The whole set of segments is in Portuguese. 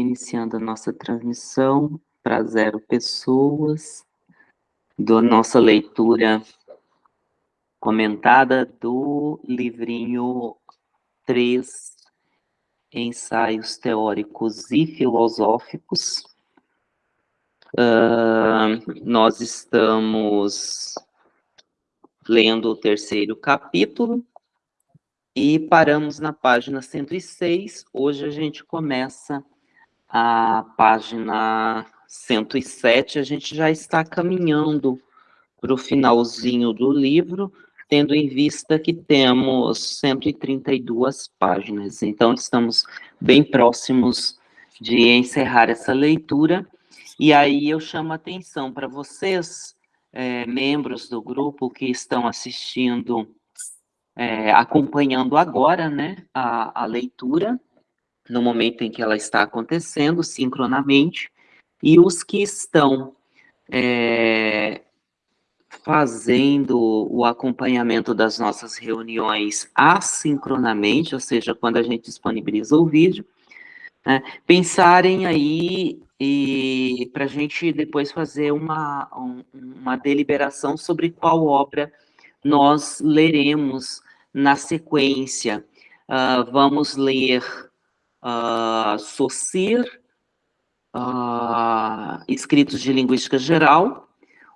iniciando a nossa transmissão para zero pessoas, da nossa leitura comentada do livrinho 3, Ensaios Teóricos e Filosóficos. Uh, nós estamos lendo o terceiro capítulo, e paramos na página 106. Hoje a gente começa a página 107. A gente já está caminhando para o finalzinho do livro, tendo em vista que temos 132 páginas. Então, estamos bem próximos de encerrar essa leitura. E aí eu chamo a atenção para vocês, é, membros do grupo que estão assistindo é, acompanhando agora né, a, a leitura, no momento em que ela está acontecendo, sincronamente, e os que estão é, fazendo o acompanhamento das nossas reuniões assincronamente, ou seja, quando a gente disponibiliza o vídeo, né, pensarem aí e para a gente depois fazer uma, um, uma deliberação sobre qual obra nós leremos na sequência, uh, vamos ler uh, Saussure, uh, Escritos de Linguística Geral,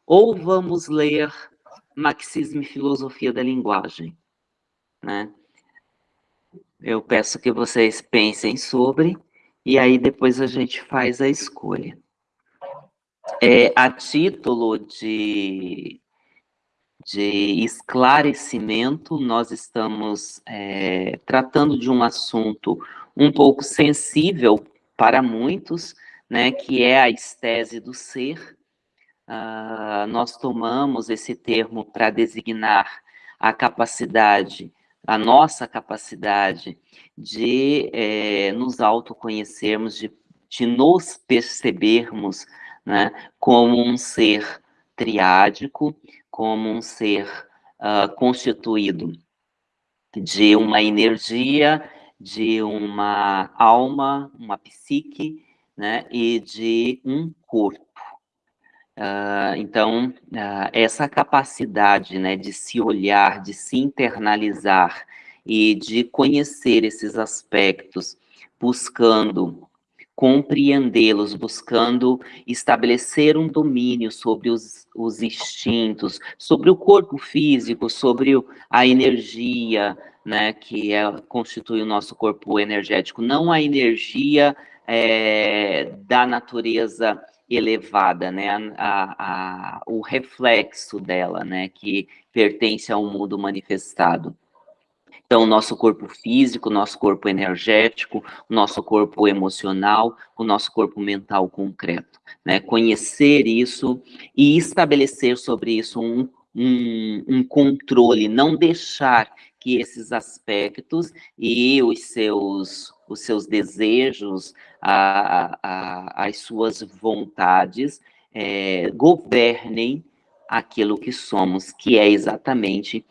ou vamos ler Marxismo e Filosofia da Linguagem, né? Eu peço que vocês pensem sobre, e aí depois a gente faz a escolha. É, a título de de esclarecimento, nós estamos é, tratando de um assunto um pouco sensível para muitos, né, que é a estese do ser. Uh, nós tomamos esse termo para designar a capacidade, a nossa capacidade de é, nos autoconhecermos, de, de nos percebermos né, como um ser triádico, como um ser uh, constituído de uma energia, de uma alma, uma psique, né, e de um corpo. Uh, então, uh, essa capacidade né, de se olhar, de se internalizar e de conhecer esses aspectos, buscando compreendê-los, buscando estabelecer um domínio sobre os, os instintos, sobre o corpo físico, sobre a energia, né, que é, constitui o nosso corpo energético, não a energia é, da natureza elevada, né, a, a, o reflexo dela, né, que pertence ao mundo manifestado. Então, nosso corpo físico, nosso corpo energético, nosso corpo emocional, o nosso corpo mental concreto. Né? Conhecer isso e estabelecer sobre isso um, um, um controle, não deixar que esses aspectos e os seus, os seus desejos, a, a, as suas vontades é, governem aquilo que somos, que é exatamente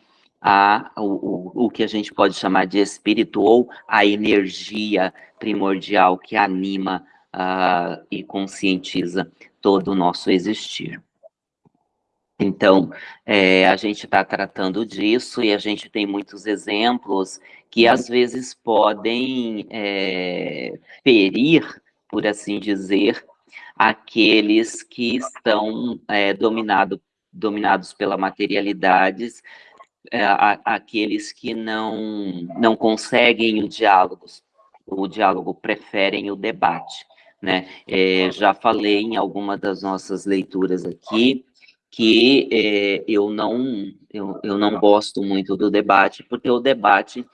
a, o, o que a gente pode chamar de espírito ou a energia primordial que anima uh, e conscientiza todo o nosso existir. Então, é, a gente está tratando disso e a gente tem muitos exemplos que às vezes podem é, ferir, por assim dizer, aqueles que estão é, dominado, dominados pela materialidades a, aqueles que não, não conseguem o diálogo, o diálogo preferem o debate, né? É, já falei em alguma das nossas leituras aqui que é, eu, não, eu, eu não gosto muito do debate, porque o debate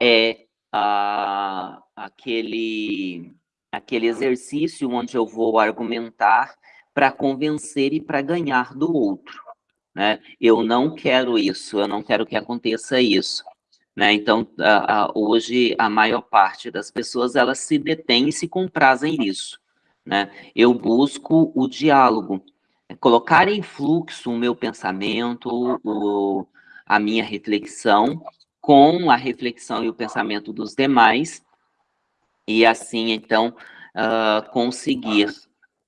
é a, aquele, aquele exercício onde eu vou argumentar para convencer e para ganhar do outro. Né? Eu não quero isso, eu não quero que aconteça isso. Né? Então, a, a, hoje, a maior parte das pessoas, elas se detêm e se comprazem nisso. Né? Eu busco o diálogo, colocar em fluxo o meu pensamento, o, a minha reflexão, com a reflexão e o pensamento dos demais, e assim, então, uh, conseguir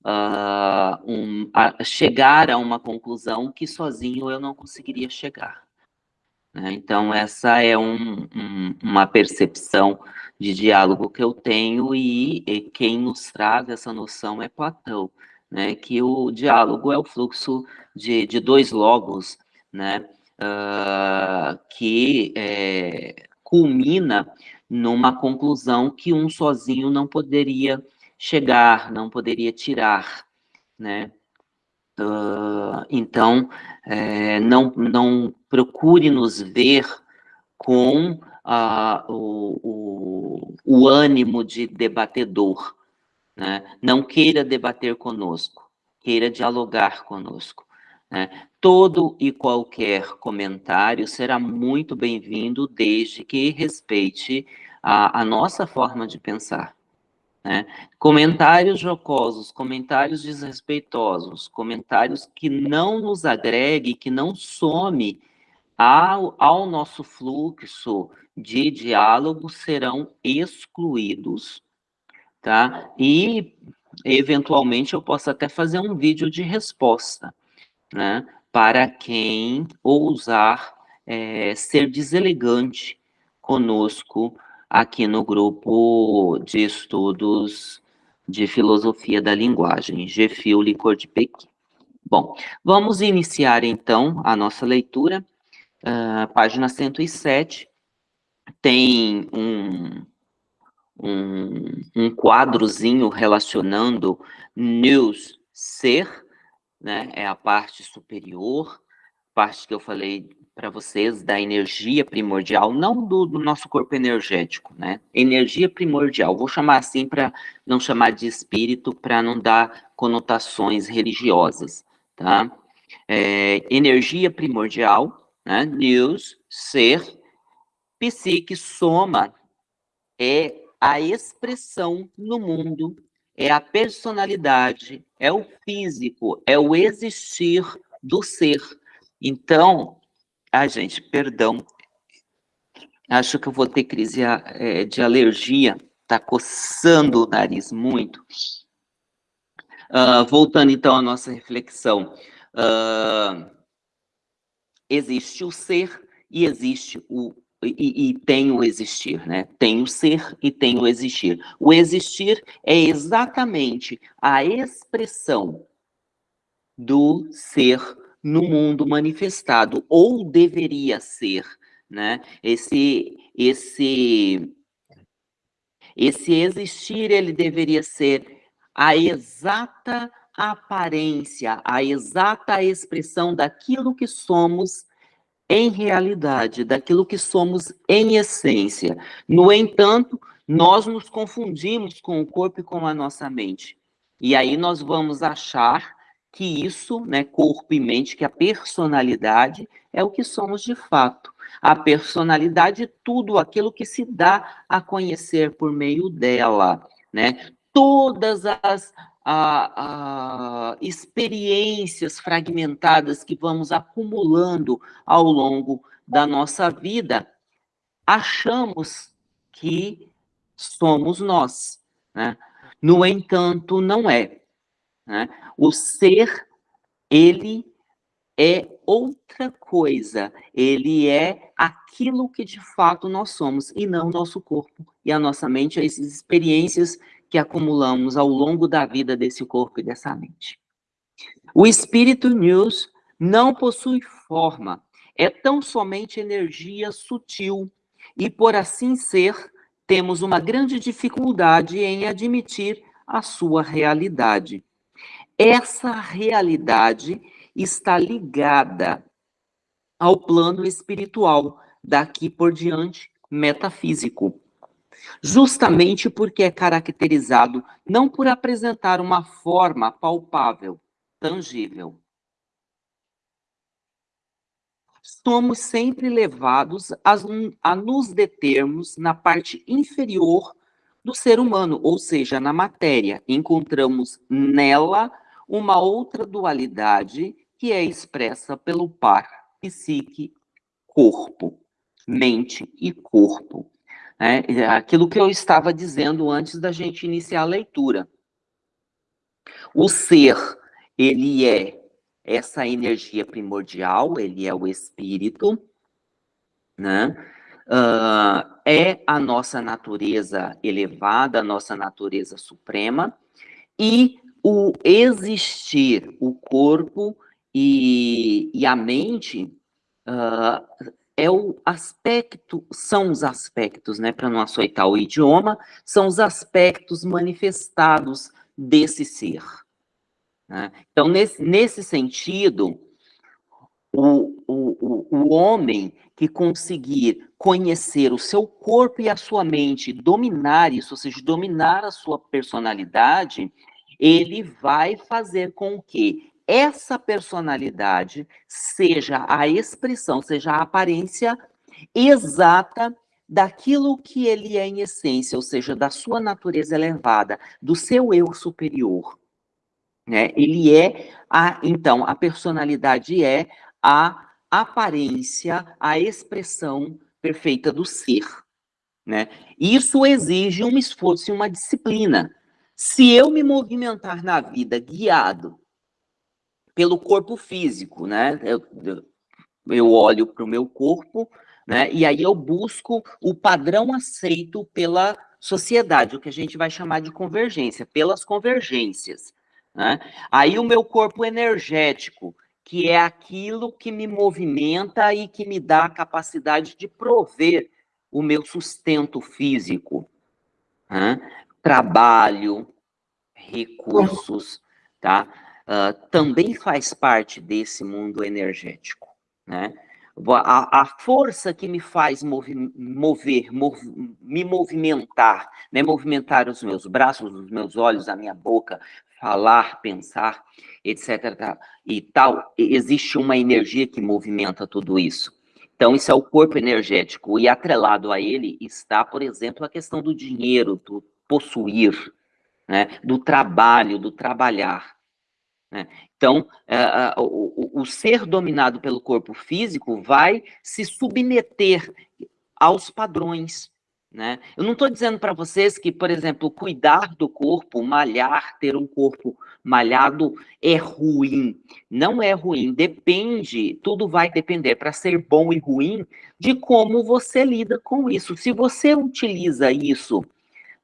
uh, um, a chegar a uma conclusão que sozinho eu não conseguiria chegar. Né? Então, essa é um, um, uma percepção de diálogo que eu tenho, e, e, quem nos traz essa noção é Platão, né? que o diálogo é o fluxo de, de dois logos, né? Uh, que é, culmina numa conclusão que um sozinho não poderia chegar, não poderia tirar, né? Uh, então, é, não, não procure nos ver com uh, o, o, o, ânimo de debatedor, né? Não queira debater conosco, queira dialogar conosco. Né? Todo e qualquer comentário será muito bem-vindo, desde que respeite a, a nossa forma de pensar. Né? Comentários jocosos, comentários desrespeitosos, comentários que não nos agregue, que não some ao, ao nosso fluxo de diálogo serão excluídos, tá? E, eventualmente, eu posso até fazer um vídeo de resposta, né? Para quem ousar é, ser deselegante conosco aqui no grupo de estudos de filosofia da linguagem, GFIL Licor de Pequim. Bom, vamos iniciar então a nossa leitura. Uh, página 107 tem um, um, um quadrozinho relacionando news ser, né, é a parte superior, parte que eu falei para vocês da energia primordial, não do, do, nosso corpo energético, né? Energia primordial, vou chamar assim para não chamar de espírito, para não dar conotações religiosas, tá? É, energia primordial, né? News, ser, psique, soma, é a expressão no mundo, é a personalidade, é o físico, é o existir do ser. Então, Ai, gente, perdão. Acho que eu vou ter crise é, de alergia. Tá coçando o nariz muito. Uh, voltando então à nossa reflexão. Uh, existe o ser e existe o e, e, tem o existir, né? Tem o ser e tem o existir. O existir é exatamente a expressão do ser no mundo manifestado, ou deveria ser, né? Esse, esse, esse existir, ele deveria ser a exata aparência, a exata expressão daquilo que somos em realidade, daquilo que somos em essência. No entanto, nós nos confundimos com o corpo e com a nossa mente. E aí nós vamos achar que isso, né, corpo e mente, que a personalidade é o que somos de fato. A personalidade é tudo aquilo que se dá a conhecer por meio dela, né? Todas as a, a, experiências fragmentadas que vamos acumulando ao longo da nossa vida, achamos que somos nós. Né? No entanto, não é. Né? O ser, ele é outra coisa, ele é aquilo que de fato nós somos, e não nosso corpo e a nossa mente, essas experiências que acumulamos ao longo da vida desse corpo e dessa mente. O espírito news não possui forma, é tão somente energia sutil, e por assim ser, temos uma grande dificuldade em admitir a sua realidade. Essa realidade está ligada ao plano espiritual, daqui por diante, metafísico. Justamente porque é caracterizado não por apresentar uma forma palpável, tangível. Somos sempre levados a, a nos determos na parte inferior do ser humano, ou seja, na matéria. Encontramos nela uma outra dualidade que é expressa pelo par psique-corpo, mente e corpo. Né? Aquilo que eu estava dizendo antes da gente iniciar a leitura. O ser, ele é essa energia primordial, ele é o espírito, né? Uh, é a nossa natureza elevada, a nossa natureza suprema, e o existir, o corpo e, e a mente uh, é o aspecto, são os aspectos, né, para não açoitar o idioma, são os aspectos manifestados desse ser. Né? Então, nesse, nesse sentido, o, o, o homem que conseguir conhecer o seu corpo e a sua mente, dominar isso, ou seja, dominar a sua personalidade, ele vai fazer com que essa personalidade seja a expressão, seja a aparência exata daquilo que ele é em essência, ou seja, da sua natureza elevada, do seu eu superior. Né? Ele é a, então, a personalidade é a aparência, a expressão perfeita do ser. Né? Isso exige um esforço e uma disciplina. Se eu me movimentar na vida guiado pelo corpo físico, né? Eu, eu olho para o meu corpo, né? E aí eu busco o padrão aceito pela sociedade, o que a gente vai chamar de convergência, pelas convergências. Né? Aí o meu corpo energético, que é aquilo que me movimenta e que me dá a capacidade de prover o meu sustento físico. Né? Trabalho, recursos, tá? Uh, também faz parte desse mundo energético, né? A, a força que me faz mover, mover mov, me movimentar, né? movimentar os meus braços, os meus olhos, a minha boca, falar, pensar, etc. E tal, existe uma energia que movimenta tudo isso. Então, isso é o corpo energético, e atrelado a ele está, por exemplo, a questão do dinheiro, do possuir, né? do trabalho, do trabalhar. Né? Então, uh, o, o, ser dominado pelo corpo físico vai se submeter aos padrões. Né? Eu não estou dizendo para vocês que, por exemplo, cuidar do corpo, malhar, ter um corpo malhado é ruim. Não é ruim, depende, tudo vai depender para ser bom e ruim de como você lida com isso. Se você utiliza isso,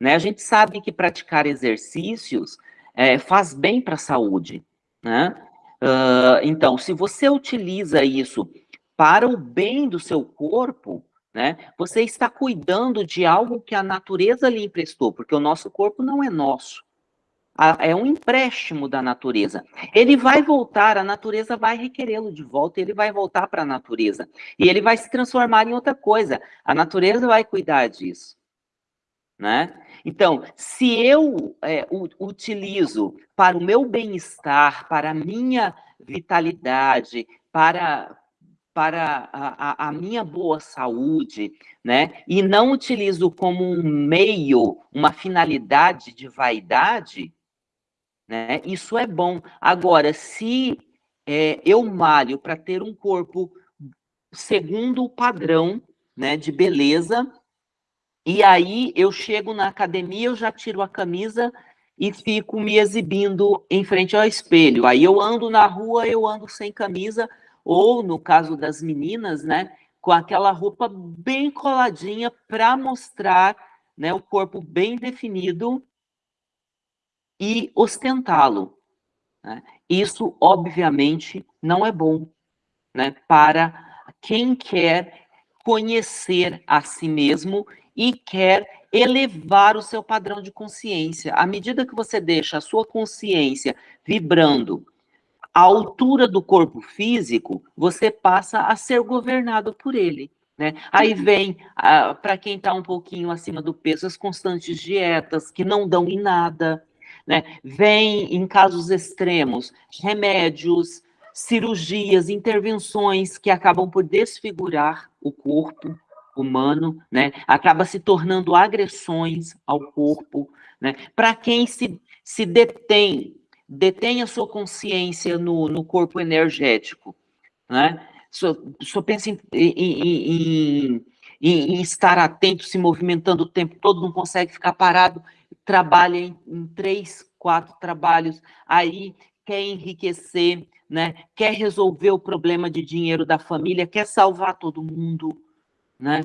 né? A gente sabe que praticar exercícios é, faz bem para a saúde. Né? Uh, então, se você utiliza isso para o bem do seu corpo, né, você está cuidando de algo que a natureza lhe emprestou, porque o nosso corpo não é nosso. É um empréstimo da natureza. Ele vai voltar, a natureza vai requerê-lo de volta, ele vai voltar para a natureza. E ele vai se transformar em outra coisa. A natureza vai cuidar disso. Né? Então, se eu é, utilizo para o meu bem-estar, para a minha vitalidade, para, para a, a, minha boa saúde, né? E não utilizo como um meio, uma finalidade de vaidade, né? Isso é bom. Agora, se é, eu malho para ter um corpo segundo o padrão, né, de beleza, e aí eu chego na academia, eu já tiro a camisa e fico me exibindo em frente ao espelho. Aí eu ando na rua, eu ando sem camisa, ou no caso das meninas, né, com aquela roupa bem coladinha para mostrar, né, o corpo bem definido e ostentá-lo. Né? Isso, obviamente, não é bom, né, para quem quer conhecer a si mesmo e quer elevar o seu padrão de consciência. À medida que você deixa a sua consciência vibrando à altura do corpo físico, você passa a ser governado por ele. Né? Aí vem, ah, para quem está um pouquinho acima do peso, as constantes dietas que não dão em nada. Né? Vem, em casos extremos, remédios, cirurgias, intervenções que acabam por desfigurar o corpo, humano, né, acaba se tornando agressões ao corpo, né, para quem se, se detém, detém a sua consciência no, no corpo energético, né, só, só pensa em, em, em, em, estar atento, se movimentando o tempo todo, não consegue ficar parado, trabalha em três, quatro trabalhos, aí quer enriquecer, né? quer resolver o problema de dinheiro da família, quer salvar todo mundo. Né?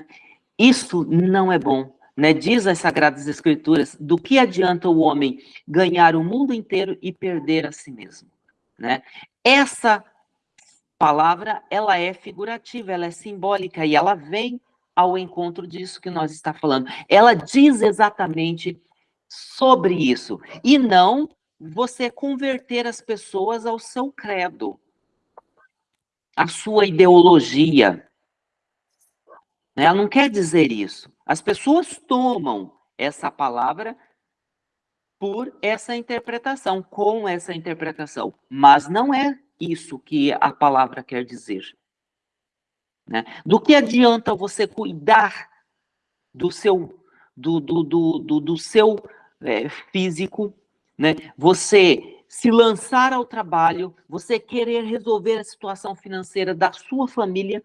Isso não é bom. Né? Diz as Sagradas Escrituras, do que adianta o homem ganhar o mundo inteiro e perder a si mesmo? Né? Essa palavra, ela é figurativa, ela é simbólica e ela vem ao encontro disso que nós está falando. Ela diz exatamente sobre isso e não você converter as pessoas ao seu credo, à sua ideologia. Né? Ela não quer dizer isso. As pessoas tomam essa palavra por essa interpretação, com essa interpretação, mas não é isso que a palavra quer dizer. Né? Do que adianta você cuidar do seu, do, do, do, do, do seu é, físico, né? você se lançar ao trabalho, você querer resolver a situação financeira da sua família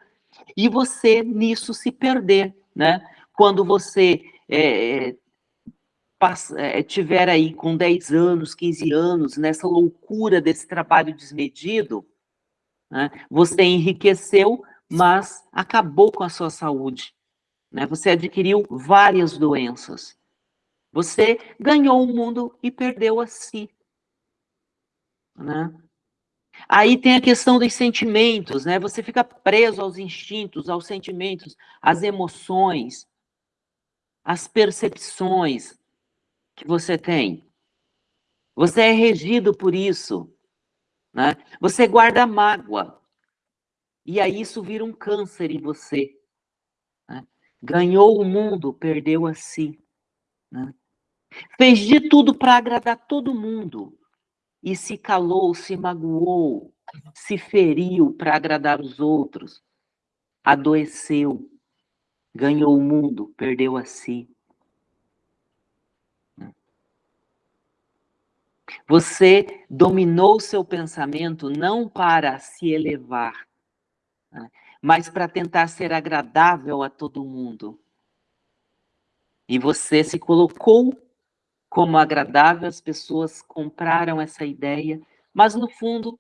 e você nisso se perder, né? Quando você é, passa, é, tiver aí com 10 anos, 15 anos, nessa loucura desse trabalho desmedido, né, você enriqueceu, mas acabou com a sua saúde. Né? Você adquiriu várias doenças. Você ganhou o mundo e perdeu a si. Né? Aí tem a questão dos sentimentos, né? Você fica preso aos instintos, aos sentimentos, às emoções, às percepções, que você tem. Você é regido por isso. Né? Você guarda mágoa. E aí isso vira um câncer em você. Né? Ganhou o mundo, perdeu a si. Né? Fez de tudo para agradar todo mundo. E se calou, se magoou, se feriu para agradar os outros. Adoeceu. Ganhou o mundo, perdeu a si. Você dominou seu pensamento não para se elevar, né, mas para tentar ser agradável a todo mundo. E você se colocou como agradável, as pessoas compraram essa ideia, mas no fundo,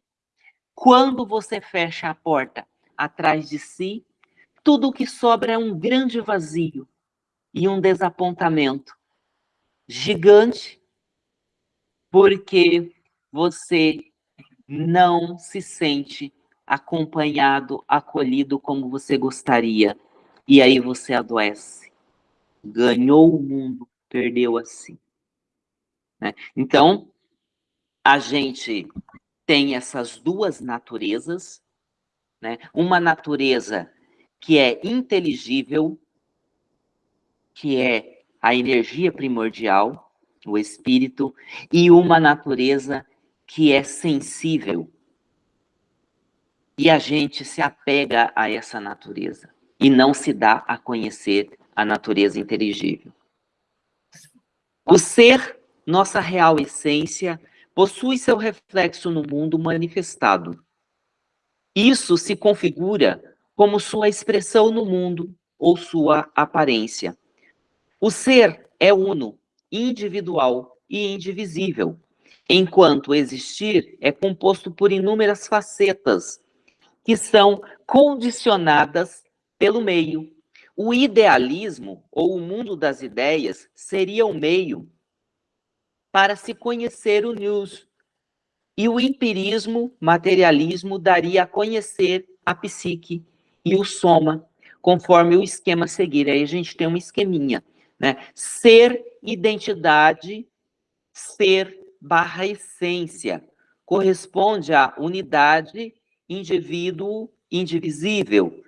quando você fecha a porta atrás de si, tudo o que sobra é um grande vazio e um desapontamento gigante porque você não se sente acompanhado, acolhido como você gostaria. E aí você adoece. Ganhou o mundo, perdeu assim. Né? Então, a gente tem essas duas naturezas, né? uma natureza que é inteligível, que é a energia primordial, o espírito, e uma natureza que é sensível. E a gente se apega a essa natureza e não se dá a conhecer a natureza inteligível. O ser, nossa real essência, possui seu reflexo no mundo manifestado. Isso se configura como sua expressão no mundo ou sua aparência. O ser é uno, individual e indivisível, enquanto existir é composto por inúmeras facetas que são condicionadas pelo meio. O idealismo, ou o mundo das ideias, seria o meio para se conhecer o news. E o empirismo, materialismo, daria a conhecer a psique e o soma, conforme o esquema seguir. Aí a gente tem um esqueminha. Né? Ser identidade, ser barra essência, corresponde à unidade, indivíduo, indivisível,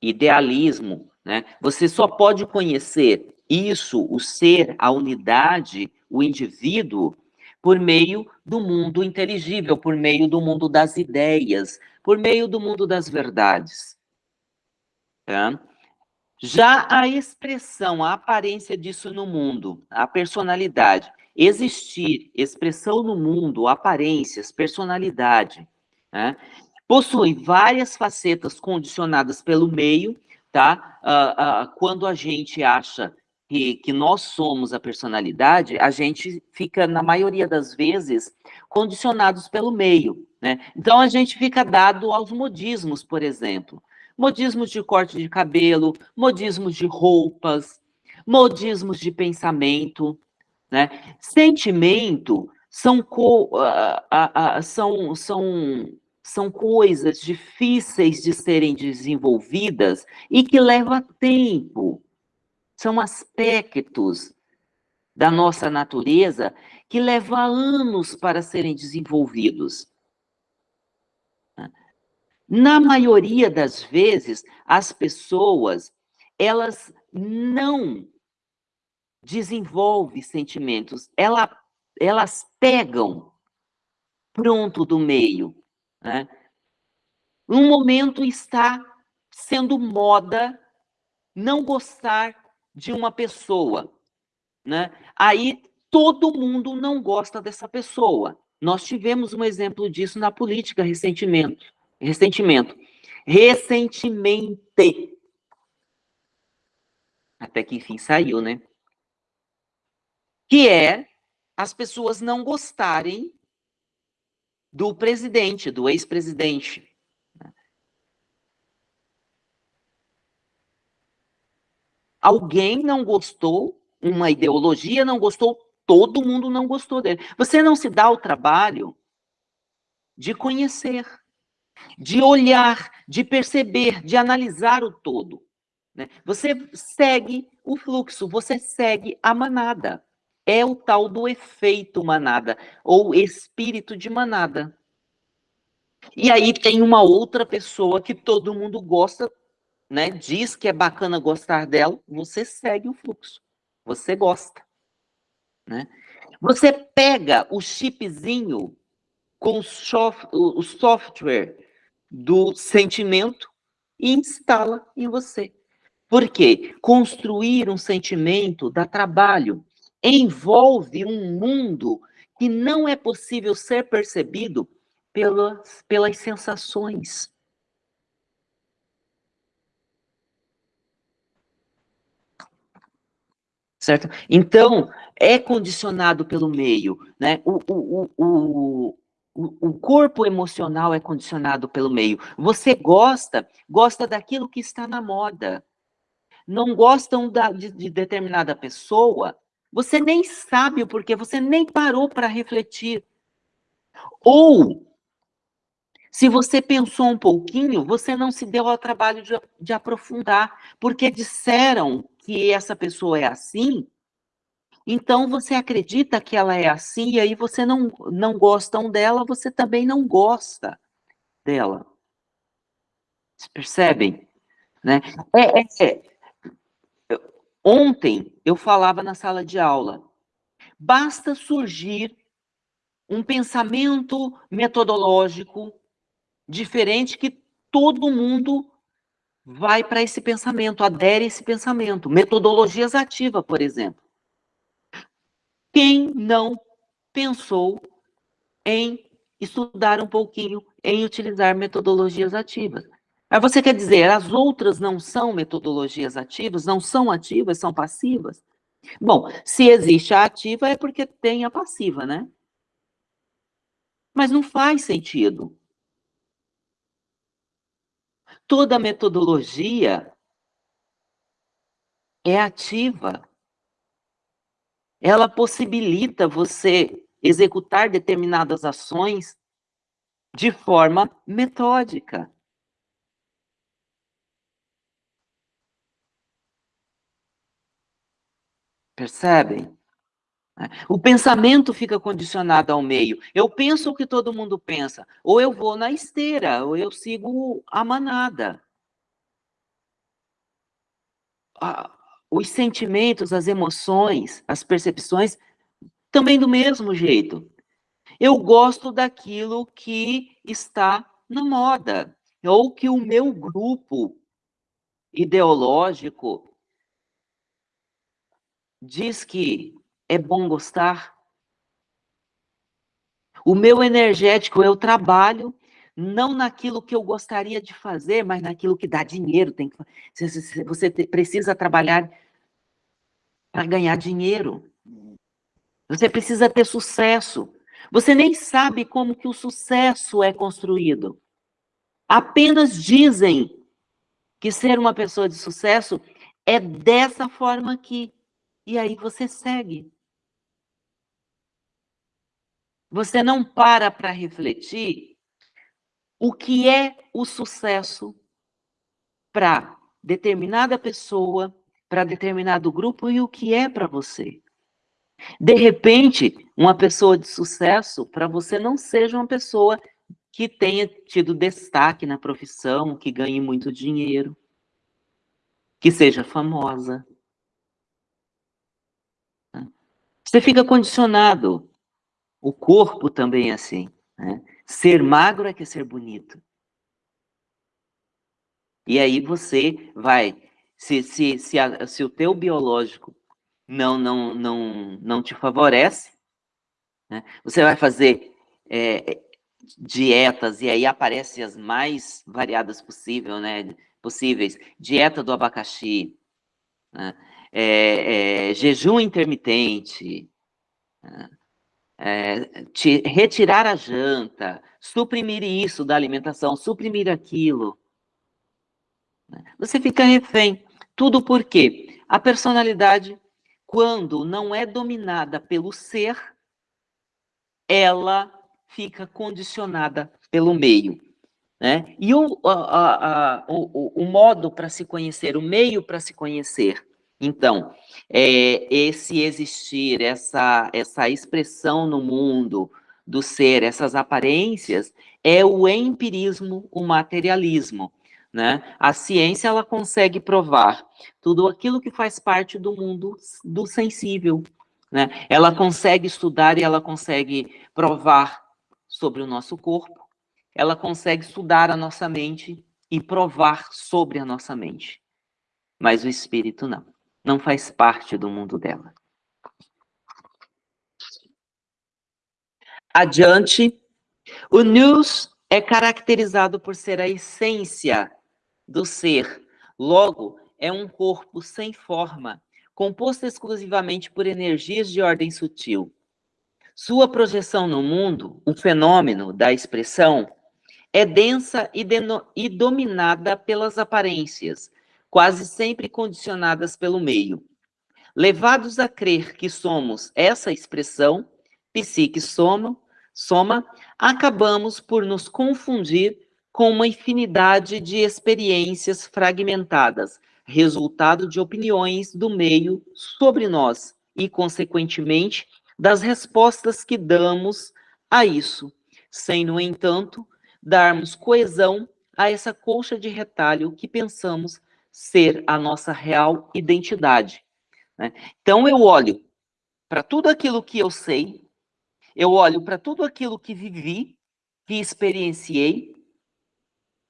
idealismo. Né? Você só pode conhecer isso, o ser, a unidade, o indivíduo, por meio do mundo inteligível, por meio do mundo das ideias, por meio do mundo das verdades. Tá? Já a expressão, a aparência disso no mundo, a personalidade, existir, expressão no mundo, aparências, personalidade, né? possui várias facetas condicionadas pelo meio, tá? Uh, uh, quando a gente acha que, que nós somos a personalidade, a gente fica, na maioria das vezes, condicionados pelo meio, né? Então, a gente fica dado aos modismos, por exemplo. Modismos de corte de cabelo, modismos de roupas, modismos de pensamento, né? Sentimento são, co, uh, são, são, são coisas difíceis de serem desenvolvidas e que leva tempo. São aspectos da nossa natureza que levam anos para serem desenvolvidos. Na maioria das vezes, as pessoas, elas não desenvolvem sentimentos, ela, elas pegam pronto do meio. Né? Um momento está sendo moda não gostar de uma pessoa, né? Aí todo mundo não gosta dessa pessoa. Nós tivemos um exemplo disso na política recentemente. Ressentimento. Ressentimento. Até que enfim saiu, né? Que é as pessoas não gostarem do presidente, do ex-presidente. Alguém não gostou, uma ideologia não gostou, todo mundo não gostou dele. Você não se dá o trabalho de conhecer, de olhar, de perceber, de analisar o todo. Né? Você segue o fluxo, você segue a manada. É o tal do efeito manada, ou espírito de manada. E aí tem uma outra pessoa que todo mundo gosta, né, diz que é bacana gostar dela, você segue o fluxo. Você gosta. Né? Você pega o chipzinho com o software do sentimento e instala em você. Por quê? Construir um sentimento dá trabalho, envolve um mundo que não é possível ser percebido pelas, pelas sensações. Certo? Então, é condicionado pelo meio, né? O, o, o, o, o corpo emocional é condicionado pelo meio. Você gosta, gosta daquilo que está na moda. Não gostam da, de, de determinada pessoa, você nem sabe o porquê, você nem parou para refletir. Ou, se você pensou um pouquinho, você não se deu ao trabalho de, de aprofundar, porque disseram que essa pessoa é assim, então você acredita que ela é assim, e aí você não, não gostam dela, você também não gosta dela. Vocês percebem? Né? É, é, é. Ontem eu falava na sala de aula, basta surgir um pensamento metodológico diferente que todo mundo vai para esse pensamento, adere a esse pensamento. Metodologias ativas, por exemplo. Quem não pensou em estudar um pouquinho, em utilizar metodologias ativas? Aí você quer dizer, as outras não são metodologias ativas, não são ativas, são passivas? Bom, se existe a ativa é porque tem a passiva, né? Mas não faz sentido toda metodologia é ativa. Ela possibilita você executar determinadas ações de forma metódica. Percebem? O pensamento fica condicionado ao meio. Eu penso o que todo mundo pensa. Ou eu vou na esteira, ou eu sigo a manada. Os sentimentos, as emoções, as percepções, também do mesmo jeito. Eu gosto daquilo que está na moda, ou que o meu grupo ideológico diz que é bom gostar. O meu energético, eu trabalho não naquilo que eu gostaria de fazer, mas naquilo que dá dinheiro. Tem que, você precisa trabalhar para ganhar dinheiro. Você precisa ter sucesso. Você nem sabe como que o sucesso é construído. Apenas dizem que ser uma pessoa de sucesso é dessa forma aqui. E aí você segue. Você não para para refletir o que é o sucesso para determinada pessoa, para determinado grupo e o que é para você. De repente, uma pessoa de sucesso para você não seja uma pessoa que tenha tido destaque na profissão, que ganhe muito dinheiro, que seja famosa. Você fica condicionado. O corpo também é assim. Né? Ser magro é que é ser bonito. E aí você vai, se, se, se, a, se o teu biológico não, não, não, não te favorece, né? você vai fazer é, dietas, e aí aparecem as mais variadas possível, né? possíveis. Dieta do abacaxi, né? é, é, jejum intermitente, né? É, te, retirar a janta, suprimir isso da alimentação, suprimir aquilo. Né? Você fica refém. Tudo porque a personalidade quando não é dominada pelo ser, ela fica condicionada pelo meio. Né? E o, a, a, o, o modo para se conhecer, o meio para se conhecer. Então, é, esse existir, essa, essa expressão no mundo do ser, essas aparências, é o empirismo, o materialismo. Né? A ciência ela consegue provar tudo aquilo que faz parte do mundo do sensível. Né? Ela consegue estudar e ela consegue provar sobre o nosso corpo, ela consegue estudar a nossa mente e provar sobre a nossa mente. Mas o espírito não, não faz parte do mundo dela. Adiante, o nous é caracterizado por ser a essência do ser. Logo, é um corpo sem forma, composto exclusivamente por energias de ordem sutil. Sua projeção no mundo, o fenômeno da expressão, é densa e, e dominada pelas aparências, quase sempre condicionadas pelo meio. Levados a crer que somos essa expressão, psique soma, soma, acabamos por nos confundir com uma infinidade de experiências fragmentadas, resultado de opiniões do meio sobre nós e, consequentemente, das respostas que damos a isso, sem, no entanto, darmos coesão a essa colcha de retalho que pensamos ser a nossa real identidade. Né? Então, eu olho para tudo aquilo que eu sei, eu olho para tudo aquilo que vivi, que experienciei,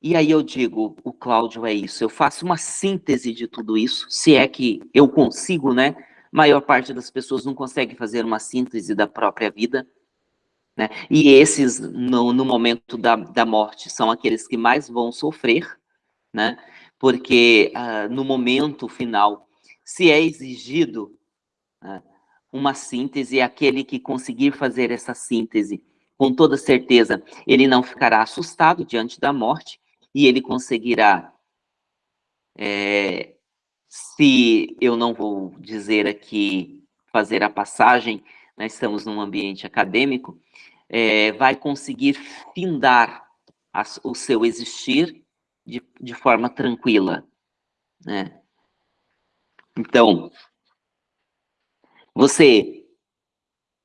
e aí eu digo, o Cláudio é isso, eu faço uma síntese de tudo isso, se é que eu consigo, né? Maior parte das pessoas não consegue fazer uma síntese da própria vida, né? E esses, no, no momento da, da morte, são aqueles que mais vão sofrer, né? Porque uh, no momento final, se é exigido uh, uma síntese, aquele que conseguir fazer essa síntese, com toda certeza, ele não ficará assustado diante da morte, e ele conseguirá, é, se eu não vou dizer aqui, fazer a passagem, nós estamos num ambiente acadêmico, é, vai conseguir findar a, o seu existir de, de forma tranquila, né? Então, você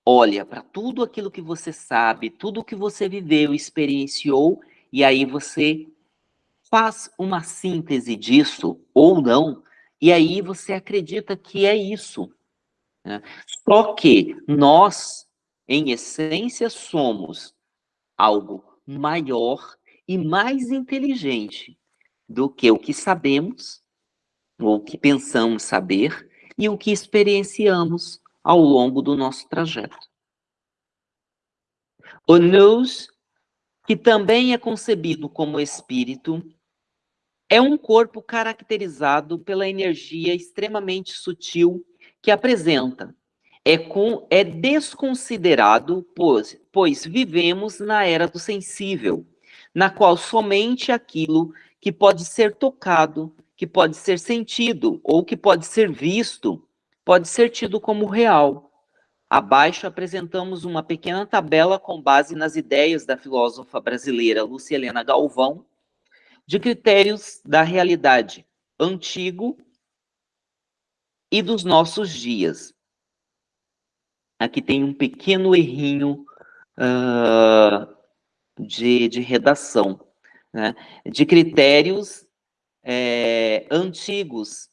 olha para tudo aquilo que você sabe, tudo que você viveu, experienciou, e aí você faz uma síntese disso ou não, e aí você acredita que é isso. Né? Só que nós, em essência, somos algo maior e mais inteligente do que o que sabemos, ou o que pensamos saber, e o que experienciamos ao longo do nosso trajeto. O nous que também é concebido como espírito, é um corpo caracterizado pela energia extremamente sutil que apresenta. É, com, é desconsiderado, pois, pois vivemos na era do sensível, na qual somente aquilo que pode ser tocado, que pode ser sentido ou que pode ser visto, pode ser tido como real. Abaixo apresentamos uma pequena tabela com base nas ideias da filósofa brasileira Lúcia Helena Galvão, de critérios da realidade antigo e dos nossos dias. Aqui tem um pequeno errinho uh, de, de redação, né? de critérios é, antigos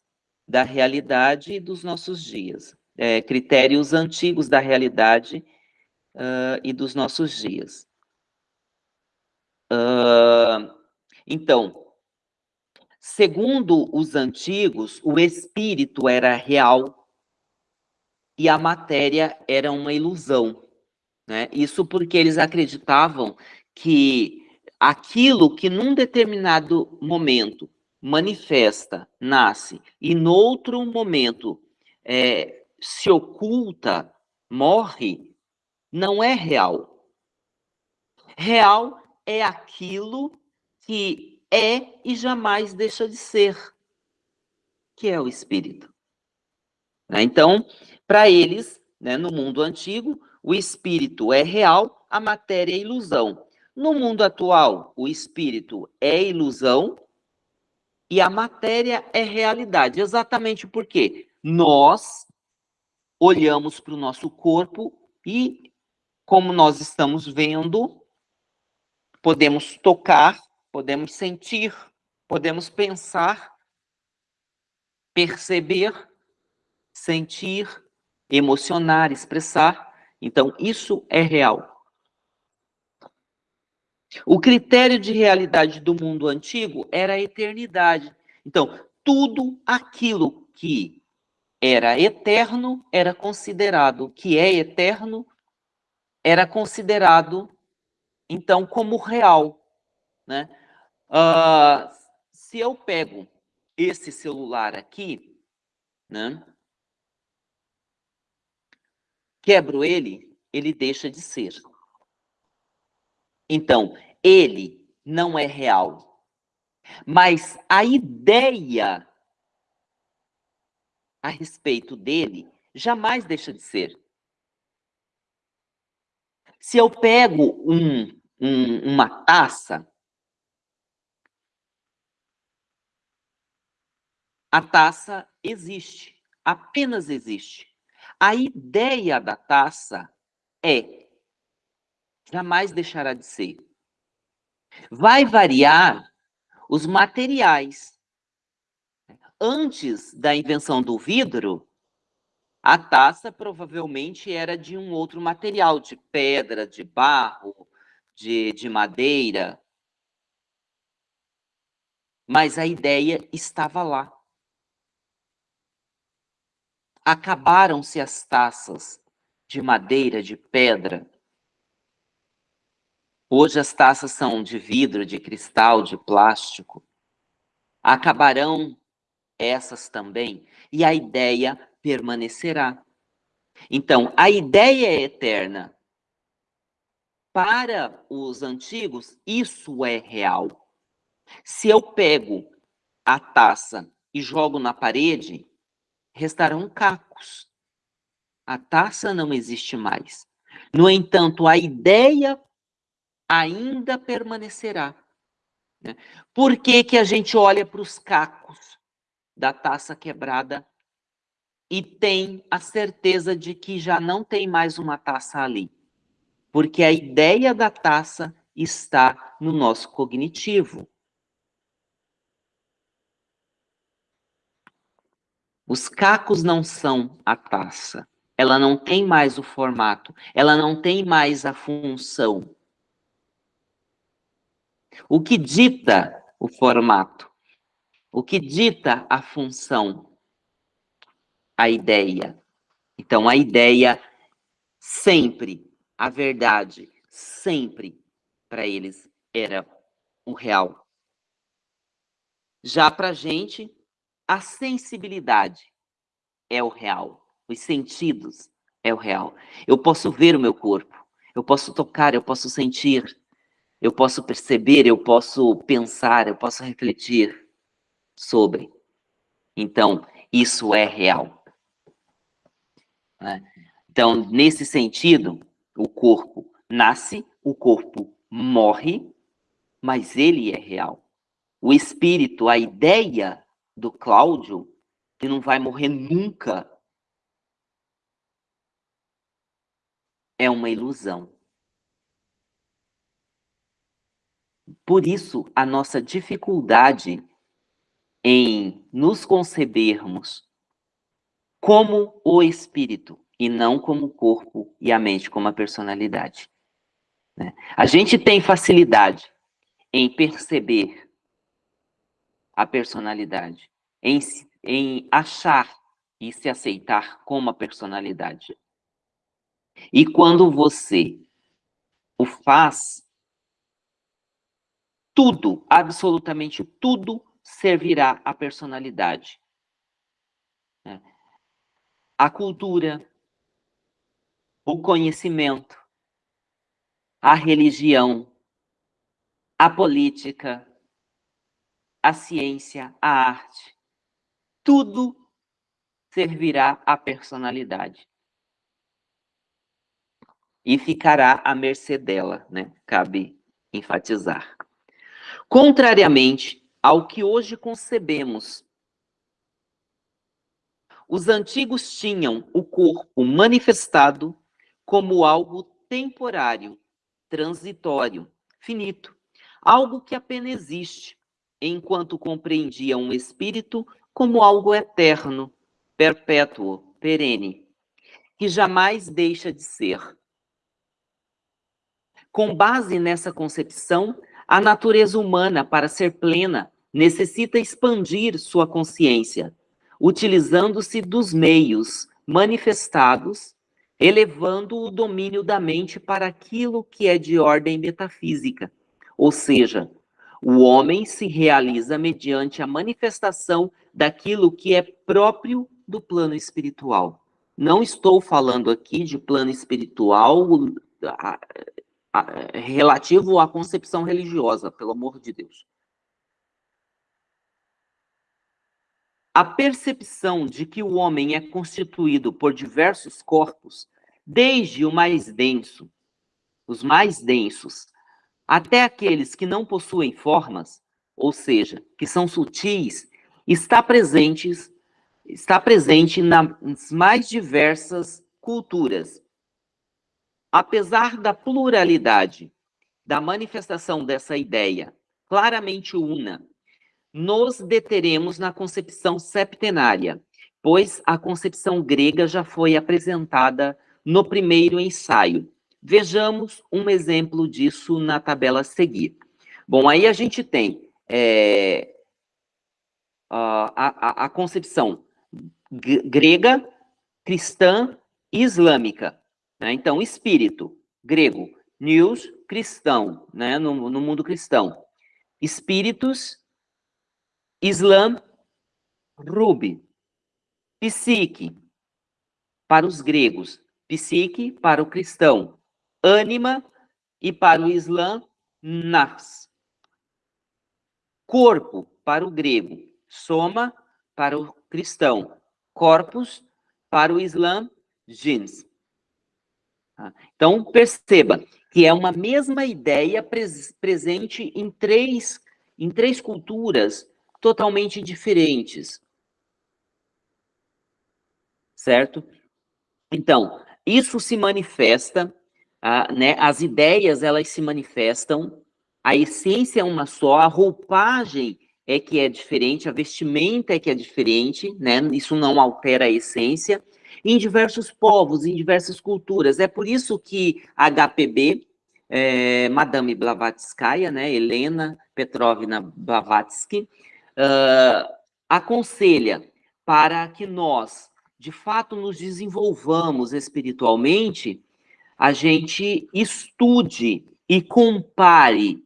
da realidade e dos nossos dias é, critérios antigos da realidade uh, e dos nossos dias. Uh, então, segundo os antigos, o espírito era real e a matéria era uma ilusão. Né? Isso porque eles acreditavam que aquilo que num determinado momento manifesta, nasce, e noutro momento é, se oculta, morre, não é real. Real é aquilo que é e jamais deixa de ser, que é o espírito. Né? Então, para eles, né, no mundo antigo, o espírito é real, a matéria é ilusão. No mundo atual, o espírito é ilusão e a matéria é realidade. Exatamente porque nós olhamos para o nosso corpo e, como nós estamos vendo, podemos tocar, podemos sentir, podemos pensar, perceber, sentir, emocionar, expressar. Então, isso é real. O critério de realidade do mundo antigo era a eternidade. Então, tudo aquilo que era eterno, era considerado que é eterno, era considerado, então, como real. Né? Uh, se eu pego esse celular aqui, né, quebro ele, ele deixa de ser. Então, ele não é real. Mas a ideia a respeito dele jamais deixa de ser. Se eu pego um, um, uma taça, a taça existe, apenas existe. A ideia da taça é, jamais deixará de ser. Vai variar os materiais, antes da invenção do vidro, a taça provavelmente era de um outro material, de pedra, de barro, de, de madeira. Mas a ideia estava lá. Acabaram-se as taças de madeira, de pedra. Hoje as taças são de vidro, de cristal, de plástico. Acabarão essas também, e a ideia permanecerá. Então, a ideia é eterna. Para os antigos, isso é real. Se eu pego a taça e jogo na parede, restarão cacos. A taça não existe mais. No entanto, a ideia ainda permanecerá. Né? Por que, que a gente olha para os cacos? da taça quebrada e tem a certeza de que já não tem mais uma taça ali. Porque a ideia da taça está no nosso cognitivo. Os cacos não são a taça. Ela não tem mais o formato, ela não tem mais a função. O que dita o formato o que dita a função? A ideia. Então, a ideia sempre, a verdade, sempre para eles era o real. Já para a gente, a sensibilidade é o real. Os sentidos é o real. Eu posso ver o meu corpo, eu posso tocar, eu posso sentir, eu posso perceber, eu posso pensar, eu posso refletir sobre. Então, isso é real. Né? Então, nesse sentido, o corpo nasce, o corpo morre, mas ele é real. O espírito, a ideia do Cláudio, que não vai morrer nunca, é uma ilusão. Por isso, a nossa dificuldade em nos concebermos como o espírito e não como o corpo e a mente, como a personalidade. Né? A gente tem facilidade em perceber a personalidade, em, em achar e se aceitar como a personalidade. E quando você o faz, tudo, absolutamente tudo, servirá à personalidade. Né? A cultura, o conhecimento, a religião, a política, a ciência, a arte, tudo servirá à personalidade. E ficará à mercê dela, né? Cabe enfatizar. Contrariamente ao que hoje concebemos os antigos tinham o corpo manifestado como algo temporário, transitório, finito, algo que apenas existe, enquanto compreendiam o espírito como algo eterno, perpétuo, perene, que jamais deixa de ser. Com base nessa concepção, a natureza humana, para ser plena, necessita expandir sua consciência, utilizando-se dos meios manifestados, elevando o domínio da mente para aquilo que é de ordem metafísica. Ou seja, o homem se realiza mediante a manifestação daquilo que é próprio do plano espiritual. Não estou falando aqui de plano espiritual relativo à concepção religiosa, pelo amor de Deus. A percepção de que o homem é constituído por diversos corpos, desde o mais denso, os mais densos, até aqueles que não possuem formas, ou seja, que são sutis, está presente, está presente nas mais diversas culturas. Apesar da pluralidade da manifestação dessa ideia, claramente una, nos deteremos na concepção septenária, pois a concepção grega já foi apresentada no primeiro ensaio. Vejamos um exemplo disso na tabela a seguir. Bom, aí a gente tem é, a, a, a concepção grega, cristã e islâmica. Né? Então, espírito, grego, news, cristão, né? no, no mundo cristão. Espíritos, Islã, Rubi. Psique, para os gregos. Psique, para o cristão. Ânima, e para o Islã, Nas. Corpo, para o grego. Soma, para o cristão. Corpus, para o Islã, Jins. Tá? Então, perceba que é uma mesma ideia pres presente em três, em três culturas totalmente diferentes. Certo? Então, isso se manifesta, ah, né, as ideias, elas se manifestam, a essência é uma só, a roupagem é que é diferente, a vestimenta é que é diferente, né, isso não altera a essência, em diversos povos, em diversas culturas. É por isso que HPB, é, Madame Blavatskaya, né, Helena Petrovna Blavatsky, uh, aconselha para que nós, de fato, nos desenvolvamos espiritualmente, a gente estude e compare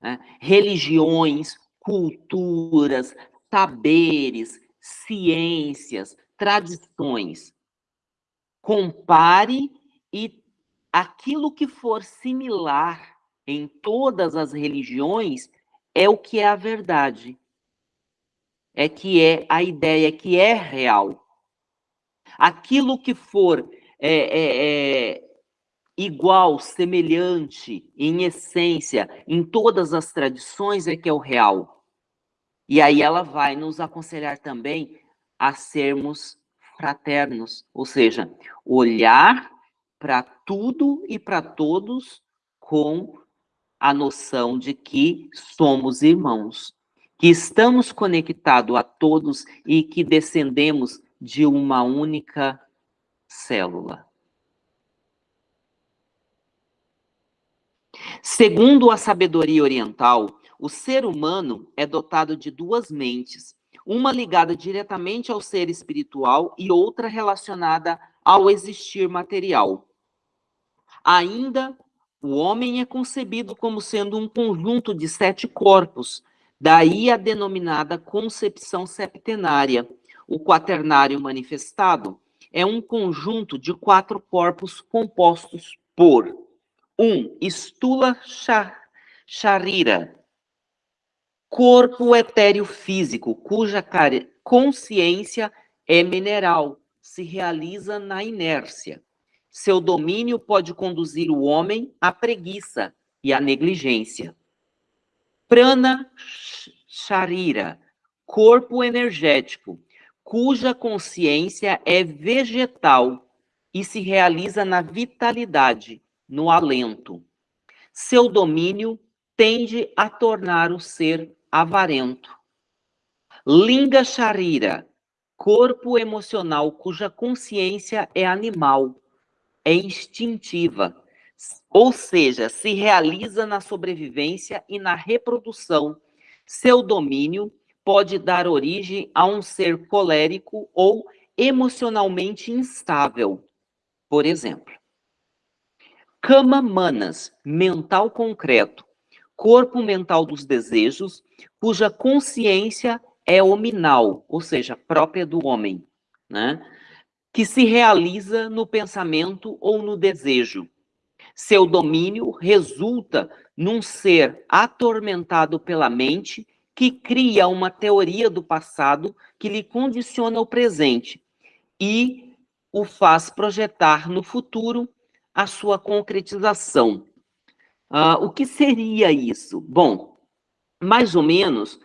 né, religiões, culturas, saberes, ciências, tradições. Compare e aquilo que for similar em todas as religiões é o que é a verdade. É que é a ideia que é real. Aquilo que for é, é, é, igual, semelhante, em essência, em todas as tradições, é que é o real. E aí ela vai nos aconselhar também a sermos fraternos, ou seja, olhar para tudo e para todos com a noção de que somos irmãos, que estamos conectados a todos e que descendemos de uma única célula. Segundo a sabedoria oriental, o ser humano é dotado de duas mentes, uma ligada diretamente ao ser espiritual e outra relacionada ao existir material. Ainda, o homem é concebido como sendo um conjunto de sete corpos, daí a denominada concepção septenária. O quaternário manifestado é um conjunto de quatro corpos compostos por um, Stula Sharira, corpo etéreo físico, cuja consciência é mineral, se realiza na inércia. Seu domínio pode conduzir o homem à preguiça e à negligência. Prana Sharira, corpo energético, cuja consciência é vegetal e se realiza na vitalidade, no alento. Seu domínio tende a tornar o ser avarento. Linga Sharira, corpo emocional cuja consciência é animal, é instintiva, ou seja, se realiza na sobrevivência e na reprodução. Seu domínio pode dar origem a um ser colérico ou emocionalmente instável, por exemplo. Kama Manas, mental concreto, corpo mental dos desejos, cuja consciência é hominal, ou seja, própria do homem, né? que se realiza no pensamento ou no desejo. Seu domínio resulta num ser atormentado pela mente que cria uma teoria do passado que lhe condiciona o presente e o faz projetar no futuro a sua concretização. Uh, o que seria isso? Bom, mais ou menos,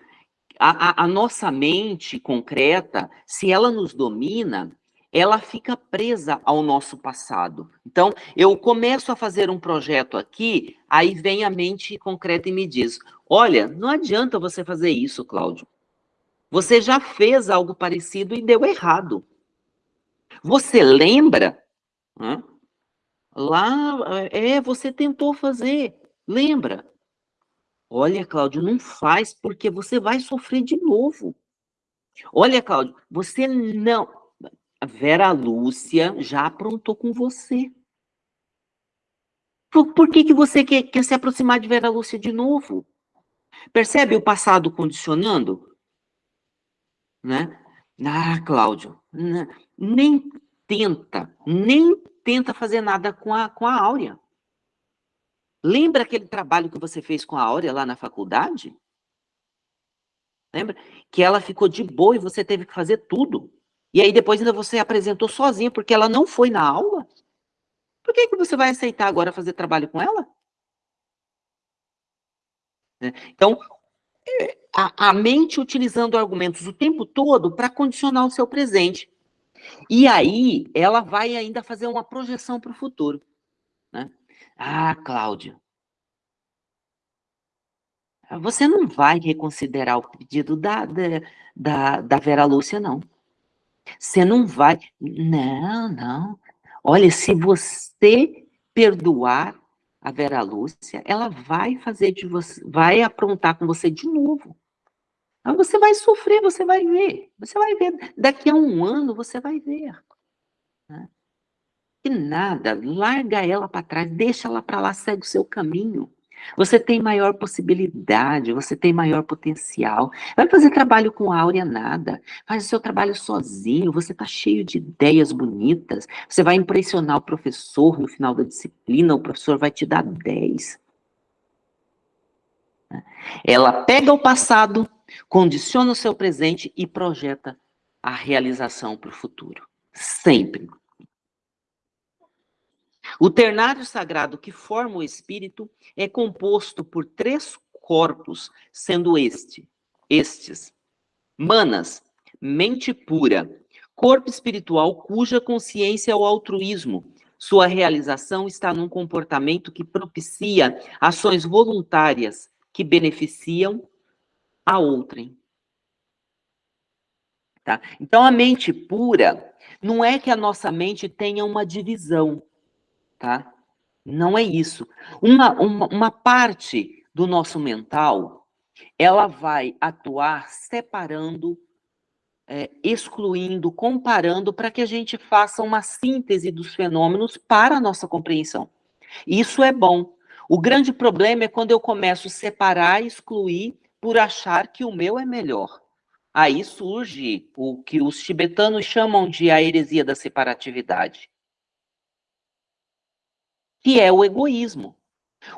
a, a, a nossa mente concreta, se ela nos domina, ela fica presa ao nosso passado. Então, eu começo a fazer um projeto aqui, aí vem a mente concreta e me diz, olha, não adianta você fazer isso, Cláudio. Você já fez algo parecido e deu errado. Você lembra? Lá, é, você tentou fazer, lembra? Olha, Cláudio, não faz, porque você vai sofrer de novo. Olha, Cláudio, você não... A Vera Lúcia já aprontou com você. Por, por que, que você quer, quer se aproximar de Vera Lúcia de novo? Percebe o passado condicionando? Né? Ah, Cláudio, nem tenta, nem tenta fazer nada com a, com a Áurea. Lembra aquele trabalho que você fez com a Áurea lá na faculdade? Lembra? Que ela ficou de boa e você teve que fazer tudo. E aí depois ainda você apresentou sozinha, porque ela não foi na aula? Por que, que você vai aceitar agora fazer trabalho com ela? Né? Então, é, a, a mente utilizando argumentos o tempo todo para condicionar o seu presente. E aí, ela vai ainda fazer uma projeção para o futuro. Né? Ah, Cláudio, você não vai reconsiderar o pedido da, da, da Vera Lúcia, não. Você não vai... Não, não. Olha, se você perdoar a Vera Lúcia, ela vai fazer de você, vai aprontar com você de novo. Mas você vai sofrer, você vai ver. Você vai ver. Daqui a um ano, você vai ver. Né? Que nada, larga ela para trás, deixa ela para lá, segue o seu caminho. Você tem maior possibilidade, você tem maior potencial. Vai fazer trabalho com áurea nada. Faz o seu trabalho sozinho, você está cheio de ideias bonitas. Você vai impressionar o professor no final da disciplina, o professor vai te dar 10. Ela pega o passado, condiciona o seu presente e projeta a realização para o futuro. Sempre. O ternário sagrado que forma o espírito é composto por três corpos, sendo este, estes, manas, mente pura, corpo espiritual cuja consciência é o altruísmo. Sua realização está num comportamento que propicia ações voluntárias que beneficiam a outrem. Tá? Então, a mente pura não é que a nossa mente tenha uma divisão tá? Não é isso. Uma, uma, uma parte do nosso mental, ela vai atuar separando, é, excluindo, comparando, para que a gente faça uma síntese dos fenômenos para a nossa compreensão. Isso é bom. O grande problema é quando eu começo a separar, excluir, por achar que o meu é melhor. Aí surge o que os tibetanos chamam de a heresia da separatividade que é o egoísmo.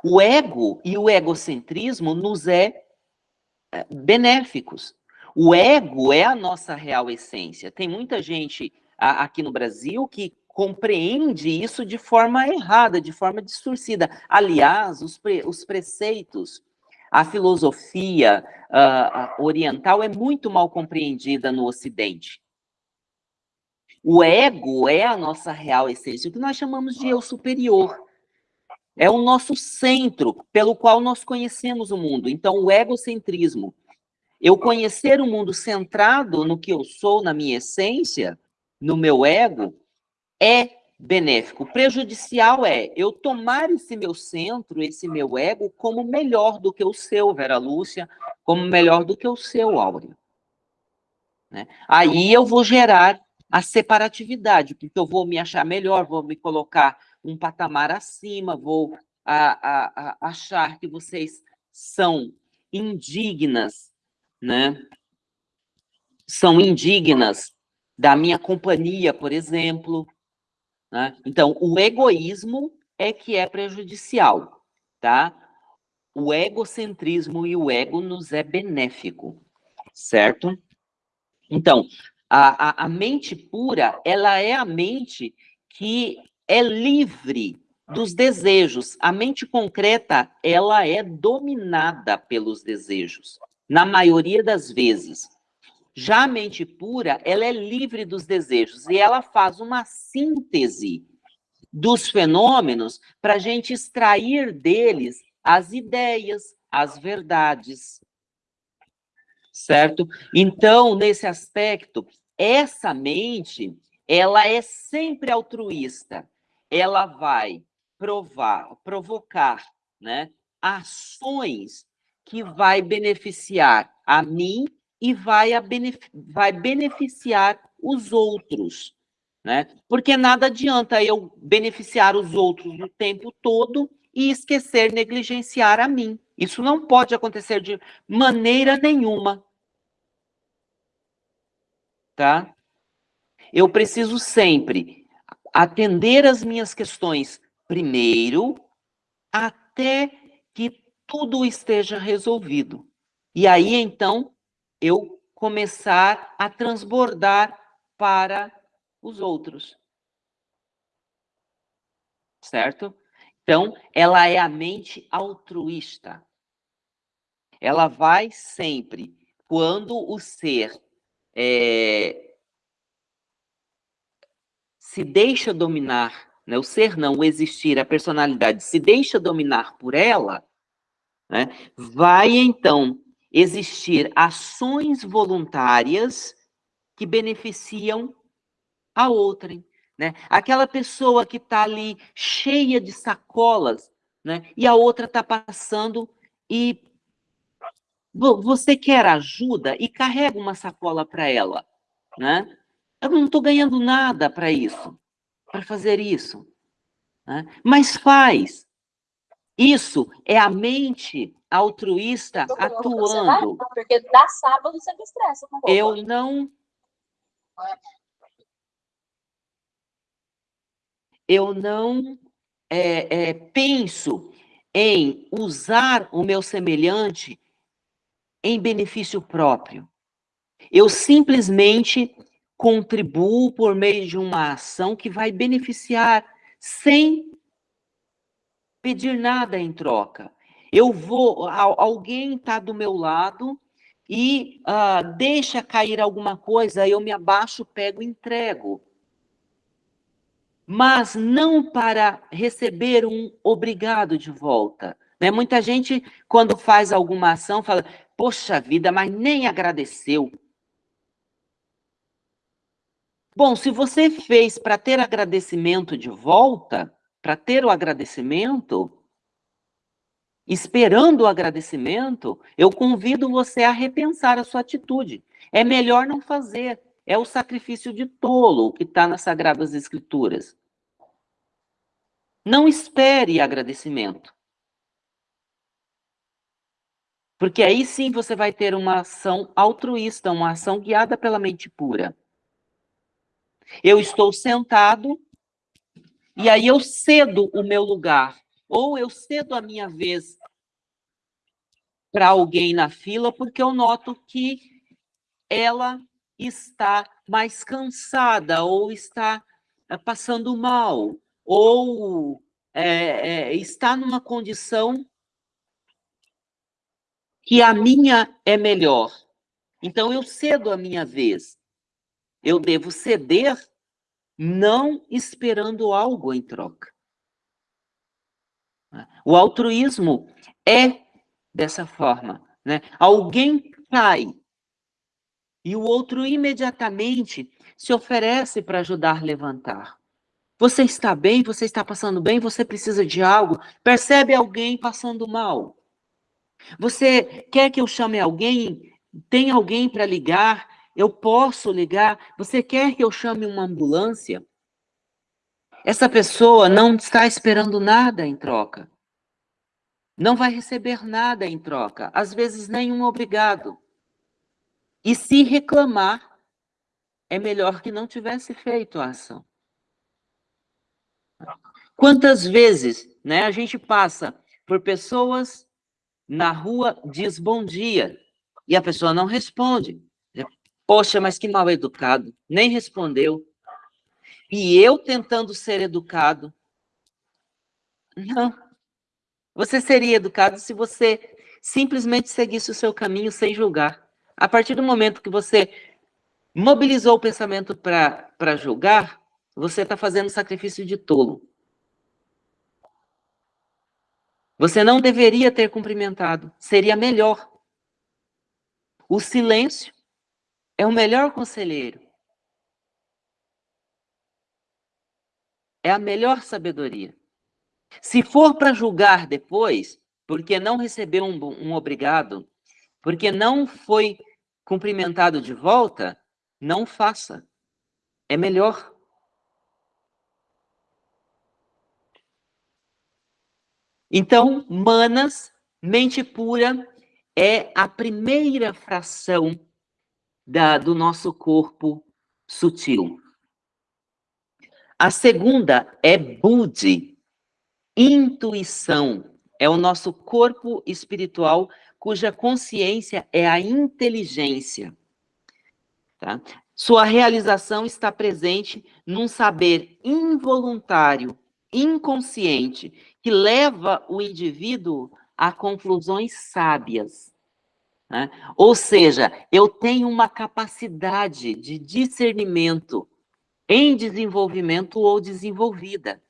O ego e o egocentrismo nos é, é benéficos. O ego é a nossa real essência. Tem muita gente aqui no Brasil que compreende isso de forma errada, de forma distorcida. Aliás, os, pre, os preceitos, a filosofia uh, oriental é muito mal compreendida no Ocidente. O ego é a nossa real essência, o que nós chamamos de eu superior. É o nosso centro pelo qual nós conhecemos o mundo. Então, o egocentrismo, eu conhecer o mundo centrado no que eu sou, na minha essência, no meu ego, é benéfico. Prejudicial é eu tomar esse meu centro, esse meu ego, como melhor do que o seu, Vera Lúcia, como melhor do que o seu, Áurea. Né? Aí eu vou gerar a separatividade, porque eu vou me achar melhor, vou me colocar um patamar acima, vou a, a, a achar que vocês são indignas, né? São indignas da minha companhia, por exemplo. Né? Então, o egoísmo é que é prejudicial, tá? O egocentrismo e o ego nos é benéfico, certo? Então, a, a, a mente pura, ela é a mente que é livre dos desejos. A mente concreta, ela é dominada pelos desejos, na maioria das vezes. Já a mente pura, ela é livre dos desejos e ela faz uma síntese dos fenômenos para a gente extrair deles as ideias, as verdades. Certo? Então, nesse aspecto, essa mente, ela é sempre altruísta ela vai provar, provocar, né, ações que vai beneficiar a mim e vai, a benef vai beneficiar os outros, né? Porque nada adianta eu beneficiar os outros o tempo todo e esquecer, negligenciar a mim. Isso não pode acontecer de maneira nenhuma. Tá? Eu preciso sempre atender as minhas questões primeiro, até que tudo esteja resolvido. E aí, então, eu começar a transbordar para os outros. Certo? Então, ela é a mente altruísta. Ela vai sempre, quando o ser é, se deixa dominar, né, o ser não, o existir, a personalidade, se deixa dominar por ela, né, vai então existir ações voluntárias que beneficiam a outrem. Né? Aquela pessoa que está ali cheia de sacolas, né? e a outra está passando e você quer ajuda e carrega uma sacola para ela. Né? Eu não estou ganhando nada para isso. para fazer isso. Né? Mas faz. Isso é a mente altruísta atuando. Porque dá sábado você me estressa. Eu não. Eu não é, é, penso em usar o meu semelhante em benefício próprio. Eu simplesmente contribuo por meio de uma ação que vai beneficiar sem pedir nada em troca. Eu vou, alguém está do meu lado e uh, deixa cair alguma coisa, eu me abaixo, pego e entrego. Mas não para receber um obrigado de volta. Né? Muita gente, quando faz alguma ação, fala: Poxa vida, mas nem agradeceu. Bom, se você fez para ter agradecimento de volta, para ter o agradecimento, esperando o agradecimento, eu convido você a repensar a sua atitude. É melhor não fazer. É o sacrifício de tolo que está nas Sagradas Escrituras. Não espere agradecimento. Porque aí sim você vai ter uma ação altruísta, uma ação guiada pela mente pura. Eu estou sentado e aí eu cedo o meu lugar, ou eu cedo a minha vez para alguém na fila, porque eu noto que ela está mais cansada, ou está eh, passando mal, ou é, é, está numa condição que a minha é melhor. Então eu cedo a minha vez. Eu devo ceder não esperando algo em troca. O altruísmo é dessa forma. Né? Alguém cai e o outro imediatamente se oferece para ajudar a levantar. Você está bem, você está passando bem, você precisa de algo, percebe alguém passando mal. Você quer que eu chame alguém? Tem alguém para ligar? Eu posso ligar? Você quer que eu chame uma ambulância? Essa pessoa não está esperando nada em troca. Não vai receber nada em troca, às vezes nenhum obrigado. E se reclamar, é melhor que não tivesse feito a ação. Quantas vezes né, a gente passa por pessoas na rua, diz bom dia, e a pessoa não responde. Poxa, mas que mal educado, nem respondeu. E eu tentando ser educado. Não. Você seria educado se você simplesmente seguisse o seu caminho sem julgar. A partir do momento que você mobilizou o pensamento para julgar, você está fazendo sacrifício de tolo. Você não deveria ter cumprimentado. Seria melhor. O silêncio é o melhor conselheiro. É a melhor sabedoria. Se for para julgar depois, porque não recebeu um, um obrigado, porque não foi cumprimentado de volta, não faça. É melhor. Então, manas, mente pura, é a primeira fração da, do nosso corpo sutil. A segunda é Budi, intuição. É o nosso corpo espiritual cuja consciência é a inteligência. Tá? Sua realização está presente num saber involuntário, inconsciente, que leva o indivíduo a conclusões sábias. Né? Ou seja, eu tenho uma capacidade de discernimento em desenvolvimento ou desenvolvida.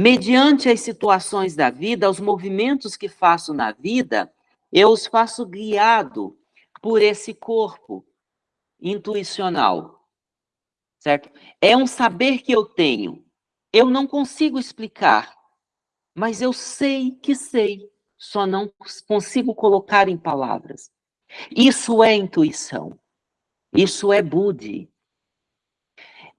Mediante as situações da vida, os movimentos que faço na vida, eu os faço guiado por esse corpo intuicional, certo? É um saber que eu tenho. Eu não consigo explicar, mas eu sei que sei, só não consigo colocar em palavras. Isso é intuição. Isso é Budi.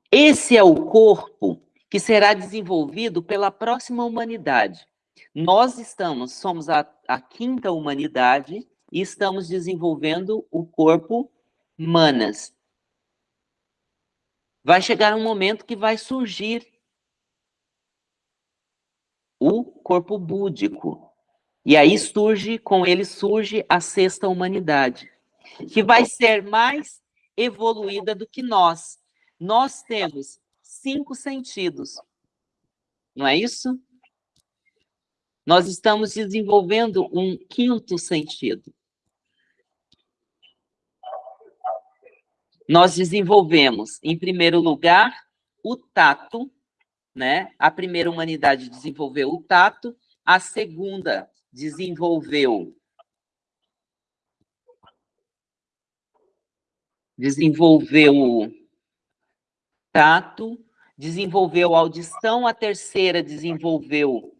Esse é o corpo que será desenvolvido pela próxima humanidade. Nós estamos, somos a, a quinta humanidade e estamos desenvolvendo o corpo manas. Vai chegar um momento que vai surgir o corpo búdico. E aí surge, com ele surge a sexta humanidade, que vai ser mais evoluída do que nós. Nós temos cinco sentidos. Não é isso? Nós estamos desenvolvendo um quinto sentido. Nós desenvolvemos, em primeiro lugar, o tato, né? A primeira humanidade desenvolveu o tato, a segunda desenvolveu desenvolveu tato, desenvolveu audição, a terceira desenvolveu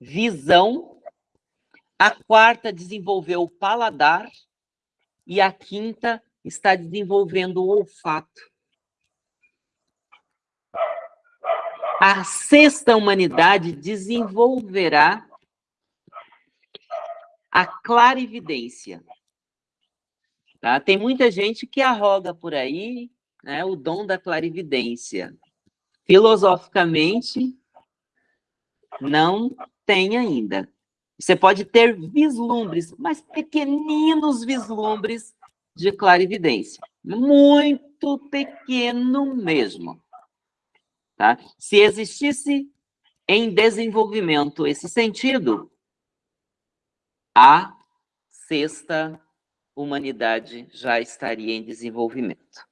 visão, a quarta desenvolveu paladar e a quinta está desenvolvendo o olfato. A sexta humanidade desenvolverá a clarividência. Tá? Tem muita gente que arroga por aí né, o dom da clarividência. Filosoficamente, não tem ainda. Você pode ter vislumbres, mas pequeninos vislumbres de clarividência. Muito pequeno mesmo. Tá? Se existisse em desenvolvimento esse sentido, a sexta humanidade já estaria em desenvolvimento.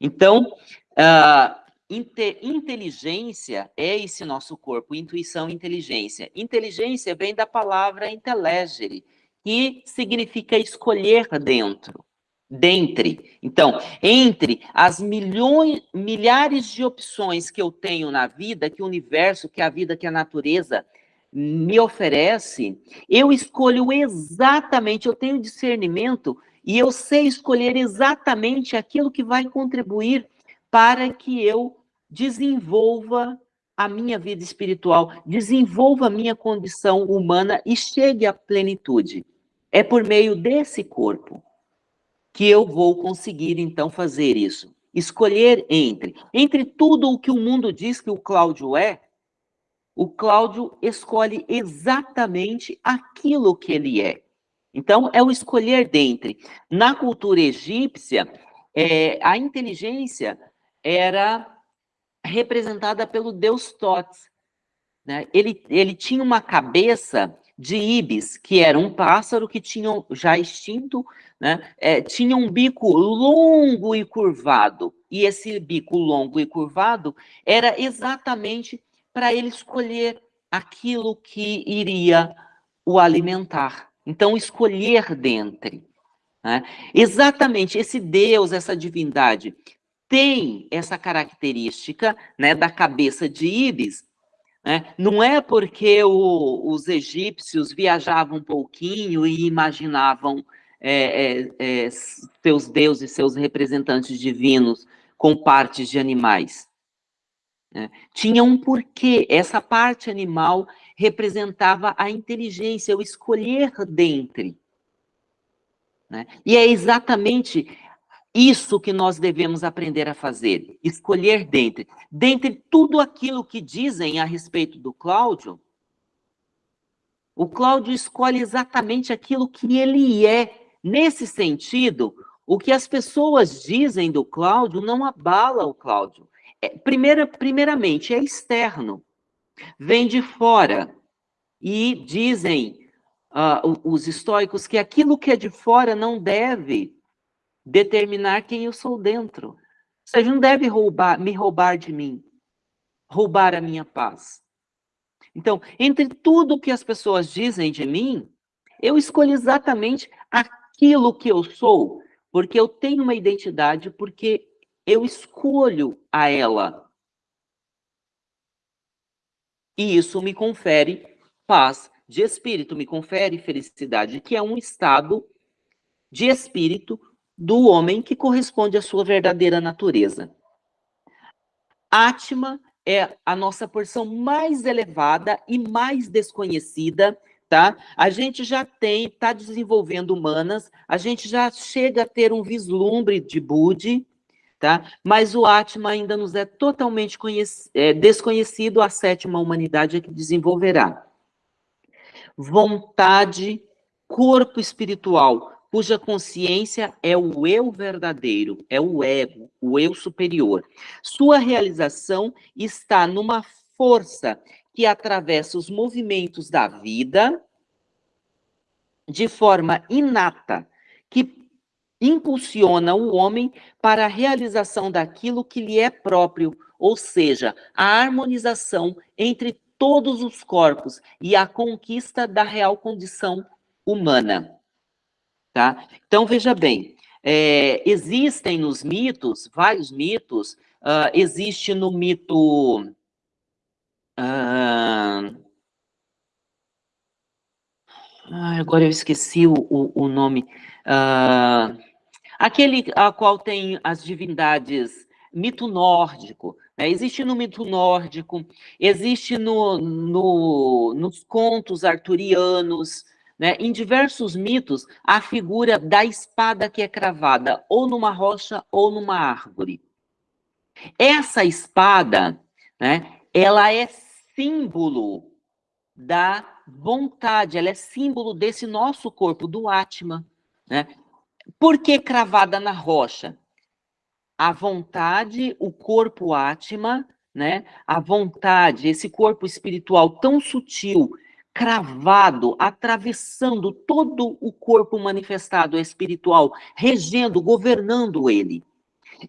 Então, uh, inte inteligência é esse nosso corpo, intuição, inteligência. Inteligência vem da palavra intelegere, que significa escolher dentro, dentre. Então, entre as milhões, milhares de opções que eu tenho na vida, que o universo, que a vida, que a natureza me oferece, eu escolho exatamente, eu tenho discernimento e eu sei escolher exatamente aquilo que vai contribuir para que eu desenvolva a minha vida espiritual, desenvolva a minha condição humana e chegue à plenitude. É por meio desse corpo que eu vou conseguir, então, fazer isso. Escolher entre. Entre tudo o que o mundo diz que o Cláudio é, o Cláudio escolhe exatamente aquilo que ele é. Então, é o escolher dentre. Na cultura egípcia, é, a inteligência era representada pelo deus Tots. Né? Ele, ele tinha uma cabeça de ibis, que era um pássaro que tinha, já extinto, né? É, tinha um bico longo e curvado. E esse bico longo e curvado era exatamente para ele escolher aquilo que iria o alimentar. Então, escolher dentre. Né? Exatamente, esse Deus, essa divindade, tem essa característica né, da cabeça de Ibis. Né? Não é porque o, os egípcios viajavam um pouquinho e imaginavam é, é, é, seus deuses, seus representantes divinos com partes de animais. Né? Tinha um porquê. Essa parte animal representava a inteligência, o escolher dentre. Né? E é exatamente isso que nós devemos aprender a fazer, escolher dentre. Dentre tudo aquilo que dizem a respeito do Cláudio, o Cláudio escolhe exatamente aquilo que ele é. Nesse sentido, o que as pessoas dizem do Cláudio não abala o Cláudio. É, primeira, primeiramente, é externo, vem de fora. E dizem uh, os estoicos que aquilo que é de fora não deve determinar quem eu sou dentro. Ou seja, não deve roubar, me roubar de mim, roubar a minha paz. Então, entre tudo que as pessoas dizem de mim, eu escolho exatamente aquilo que eu sou, porque eu tenho uma identidade, porque eu escolho a ela. E isso me confere paz de espírito, me confere felicidade, que é um estado de espírito do homem que corresponde à sua verdadeira natureza. Atma é a nossa porção mais elevada e mais desconhecida, tá? A gente já tem, está desenvolvendo humanas, a gente já chega a ter um vislumbre de Budi, tá? Mas o Atma ainda nos é totalmente é, desconhecido, a sétima humanidade é que desenvolverá. Vontade, corpo espiritual, cuja consciência é o eu verdadeiro, é o ego, o eu superior. Sua realização está numa força que atravessa os movimentos da vida de forma inata, impulsiona o homem para a realização daquilo que lhe é próprio, ou seja, a harmonização entre todos os corpos e a conquista da real condição humana. Tá? Então, veja bem, é, existem nos mitos, vários mitos, uh, existe no mito... Uh, agora eu esqueci o, o, o nome. Uh, aquele a qual tem as divindades, mito nórdico. Né? Existe no mito nórdico, existe no, no, nos contos arturianos, né? Em diversos mitos, a figura da espada que é cravada ou numa rocha ou numa árvore. Essa espada, né, ela é símbolo da vontade, ela é símbolo desse nosso corpo, do Atma. Né? Por que cravada na rocha? A vontade, o corpo Atma, né? a vontade, esse corpo espiritual tão sutil, cravado, atravessando todo o corpo manifestado espiritual, regendo, governando ele.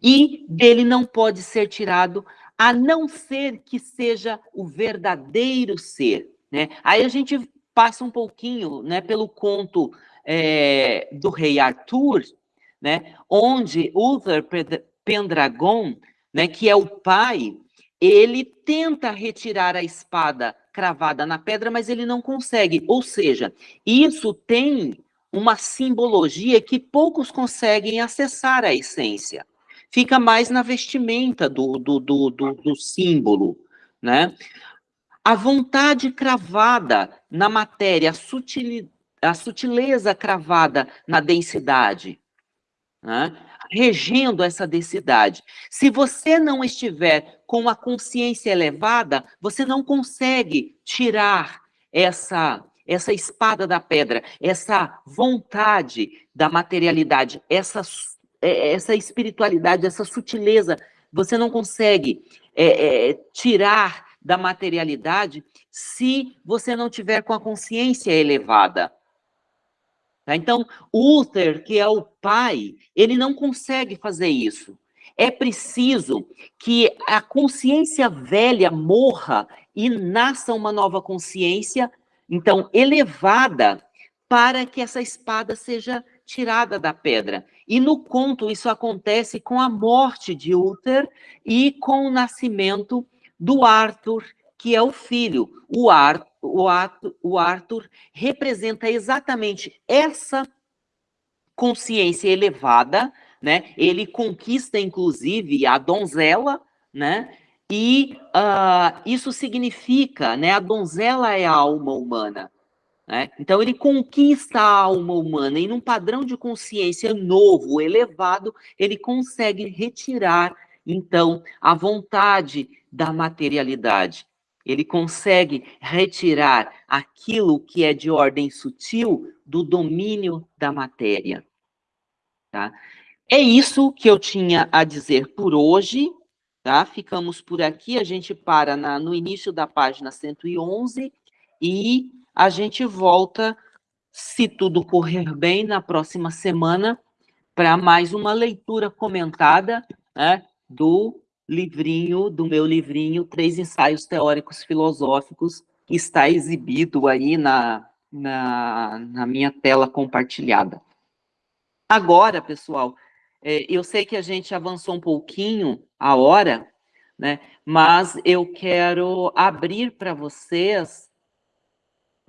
E dele não pode ser tirado, a não ser que seja o verdadeiro ser. Né? Aí a gente passa um pouquinho né, pelo conto é, do rei Arthur, né, onde Uther Pendragon, né, que é o pai, ele tenta retirar a espada cravada na pedra, mas ele não consegue. Ou seja, isso tem uma simbologia que poucos conseguem acessar a essência. Fica mais na vestimenta do, do, do, do, do símbolo, né? A vontade cravada na matéria, a, sutil, a sutileza cravada na densidade, né? regendo essa densidade. Se você não estiver com a consciência elevada, você não consegue tirar essa essa espada da pedra, essa vontade da materialidade, essa, é, essa espiritualidade, essa sutileza, você não consegue é, é, tirar da materialidade se você não tiver com a consciência elevada. Tá? Então, Uther, que é o pai, ele não consegue fazer isso. É preciso que a consciência velha morra e nasça uma nova consciência, então, elevada, para que essa espada seja tirada da pedra. E no conto, isso acontece com a morte de Uther e com o nascimento do Arthur, que é o filho. O, Ar, o, Arthur, o Arthur representa exatamente essa consciência elevada, né? Ele conquista, inclusive, a donzela, né? E uh, isso significa, né? A donzela é a alma humana. Né? Então, ele conquista a alma humana e num padrão de consciência novo, elevado, ele consegue retirar, então, a vontade da materialidade. Ele consegue retirar aquilo que é de ordem sutil do domínio da matéria. Tá? É isso que eu tinha a dizer por hoje. Tá? Ficamos por aqui, a gente para na, no início da página 111 e a gente volta, se tudo correr bem, na próxima semana, para mais uma leitura comentada né, do livrinho, do meu livrinho, Três Ensaios Teóricos Filosóficos, que está exibido aí na, na, na minha tela compartilhada. Agora, pessoal, é, eu sei que a gente avançou um pouquinho a hora, né? Mas eu quero abrir para vocês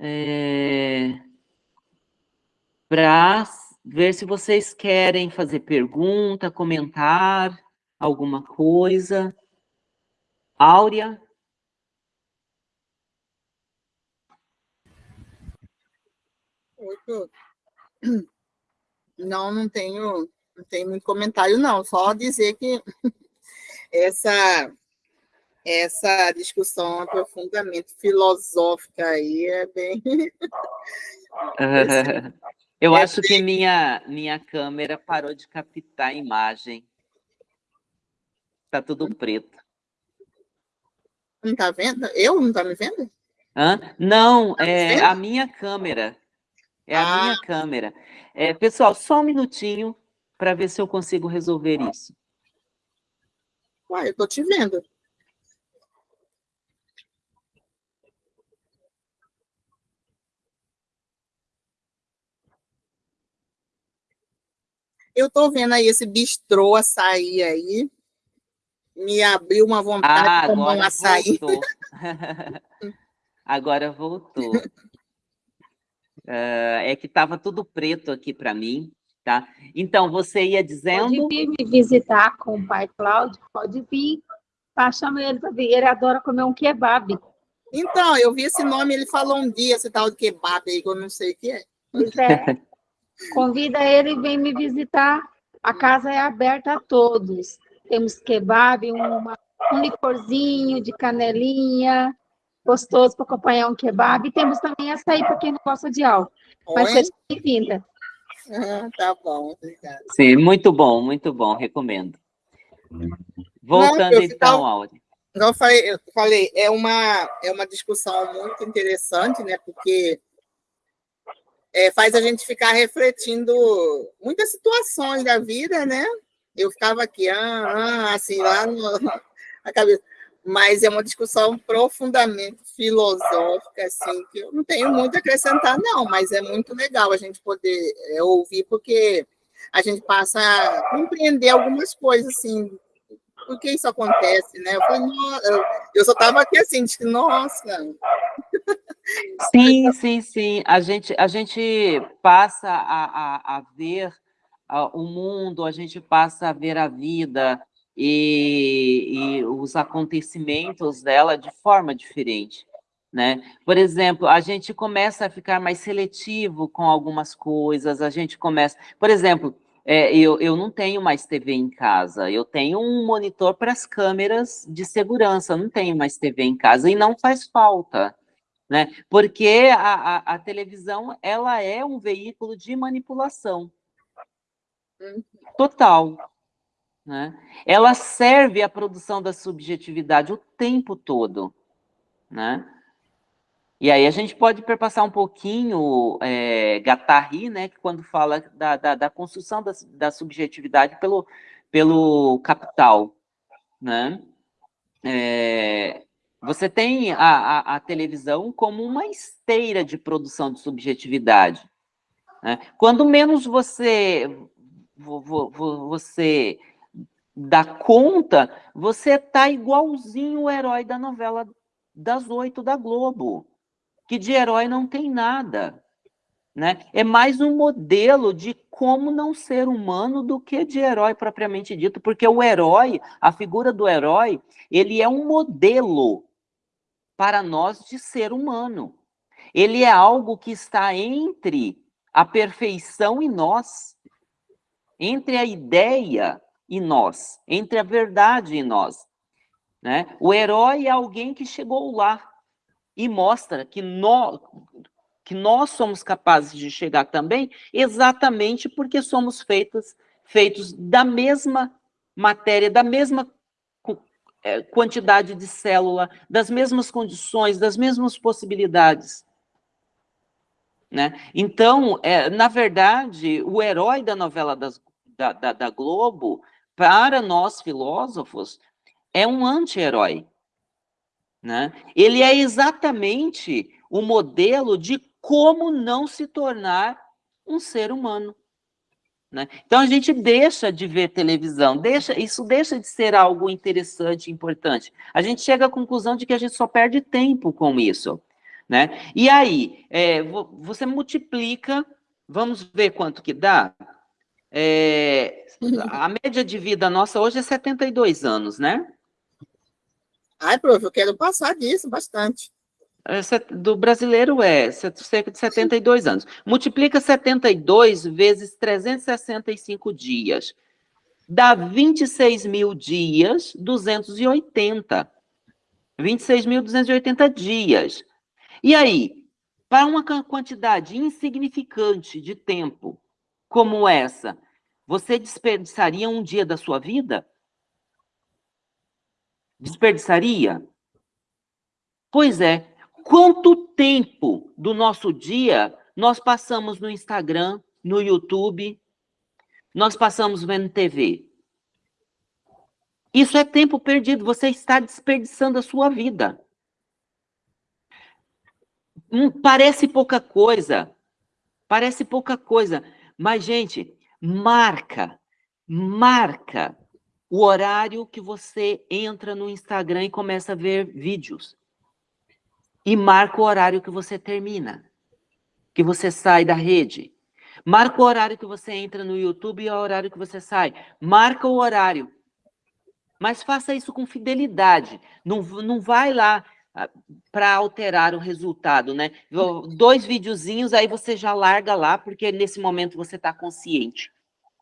é, para ver se vocês querem fazer pergunta, comentar alguma coisa. Áurea? Oi, Não, não tenho, não tenho muito comentário, não. Só dizer que essa essa discussão profundamente filosófica aí é bem. Eu é acho que minha, minha câmera parou de captar a imagem. Está tudo hum. preto. Não está vendo? Eu não está me vendo? Hã? Não, tá é vendo? a minha câmera. É a ah. minha câmera. É, pessoal, só um minutinho para ver se eu consigo resolver isso. Uai, eu estou te vendo. Eu estou vendo aí esse bistrô açaí aí. Me abriu uma vontade ah, de tomar um açaí. Voltou. agora voltou. Uh, é que estava tudo preto aqui para mim, tá? Então, você ia dizendo... Pode vir me visitar com o pai Cláudio, pode vir. Tá, chama ele para vir, ele adora comer um kebab. Então, eu vi esse nome, ele falou um dia, esse tal de kebab aí, que eu não sei o que é. Pois é. Convida ele e vem me visitar. A casa é aberta a todos. Temos kebab, uma, um licorzinho de canelinha, gostoso para acompanhar um kebab. E temos também açaí para quem não gosta de álcool. Mas seja bem-vinda. Ah, tá bom, obrigada. Sim, muito bom, muito bom, recomendo. Voltando não, então, Auri. Eu falei, eu falei, é uma, é uma discussão muito interessante, né? Porque é, faz a gente ficar refletindo muitas situações da vida, né? Eu ficava aqui, ah, ah, assim, lá no, na cabeça. Mas é uma discussão profundamente filosófica, assim, que eu não tenho muito a acrescentar, não, mas é muito legal a gente poder é, ouvir, porque a gente passa a compreender algumas coisas, assim, por que isso acontece, né? Eu, falei, eu só estava aqui assim, de nossa, Sim, sim, sim. A gente, a gente passa a, a, a ver o mundo, a gente passa a ver a vida e, e os acontecimentos dela de forma diferente. Né? Por exemplo, a gente começa a ficar mais seletivo com algumas coisas, a gente começa... Por exemplo, é, eu, eu não tenho mais TV em casa, eu tenho um monitor para as câmeras de segurança, não tenho mais TV em casa, e não faz falta, né? Porque a, a, a televisão, ela é um veículo de manipulação. Total. Né? Ela serve à produção da subjetividade o tempo todo. Né? E aí a gente pode perpassar um pouquinho é, Gattari, né, que quando fala da, da, da construção da, da, subjetividade pelo, pelo capital. Né? É, você tem a, a, a, televisão como uma esteira de produção de subjetividade. Né? Quando menos você, você dá conta, você está igualzinho o herói da novela das oito da Globo, que de herói não tem nada. Né? É mais um modelo de como não ser humano do que de herói propriamente dito, porque o herói, a figura do herói, ele é um modelo para nós de ser humano. Ele é algo que está entre a perfeição e nós, entre a ideia e nós, entre a verdade e nós. Né? O herói é alguém que chegou lá e mostra que nós, que nós somos capazes de chegar também, exatamente porque somos feitos, feitos da mesma matéria, da mesma é, quantidade de célula, das mesmas condições, das mesmas possibilidades. Né? Então, é, na verdade, o herói da novela das, da, da, da Globo, para nós filósofos, é um anti-herói. Né? Ele é exatamente o modelo de como não se tornar um ser humano. Né? Então, a gente deixa de ver televisão, deixa, isso deixa de ser algo interessante, importante. A gente chega à conclusão de que a gente só perde tempo com isso. Né? E aí, é, você multiplica, vamos ver quanto que dá? É, a média de vida nossa hoje é 72 anos, né? Ai, prof, eu quero passar disso bastante. É, do brasileiro é cerca de 72 anos. Multiplica 72 vezes 365 dias. Dá 26 mil dias, 280. 26.280 dias. E aí, para uma quantidade insignificante de tempo como essa, você desperdiçaria um dia da sua vida? Desperdiçaria? Pois é. Quanto tempo do nosso dia nós passamos no Instagram, no YouTube, nós passamos vendo TV? Isso é tempo perdido, você está desperdiçando a sua vida. Hum, parece pouca coisa, parece pouca coisa, mas, gente, marca, marca o horário que você entra no Instagram e começa a ver vídeos. E marca o horário que você termina, que você sai da rede. Marca o horário que você entra no YouTube e o horário que você sai. Marca o horário mas faça isso com fidelidade. Não, não vai lá para alterar o resultado, né? Dois videozinhos, aí você já larga lá, porque nesse momento você está consciente,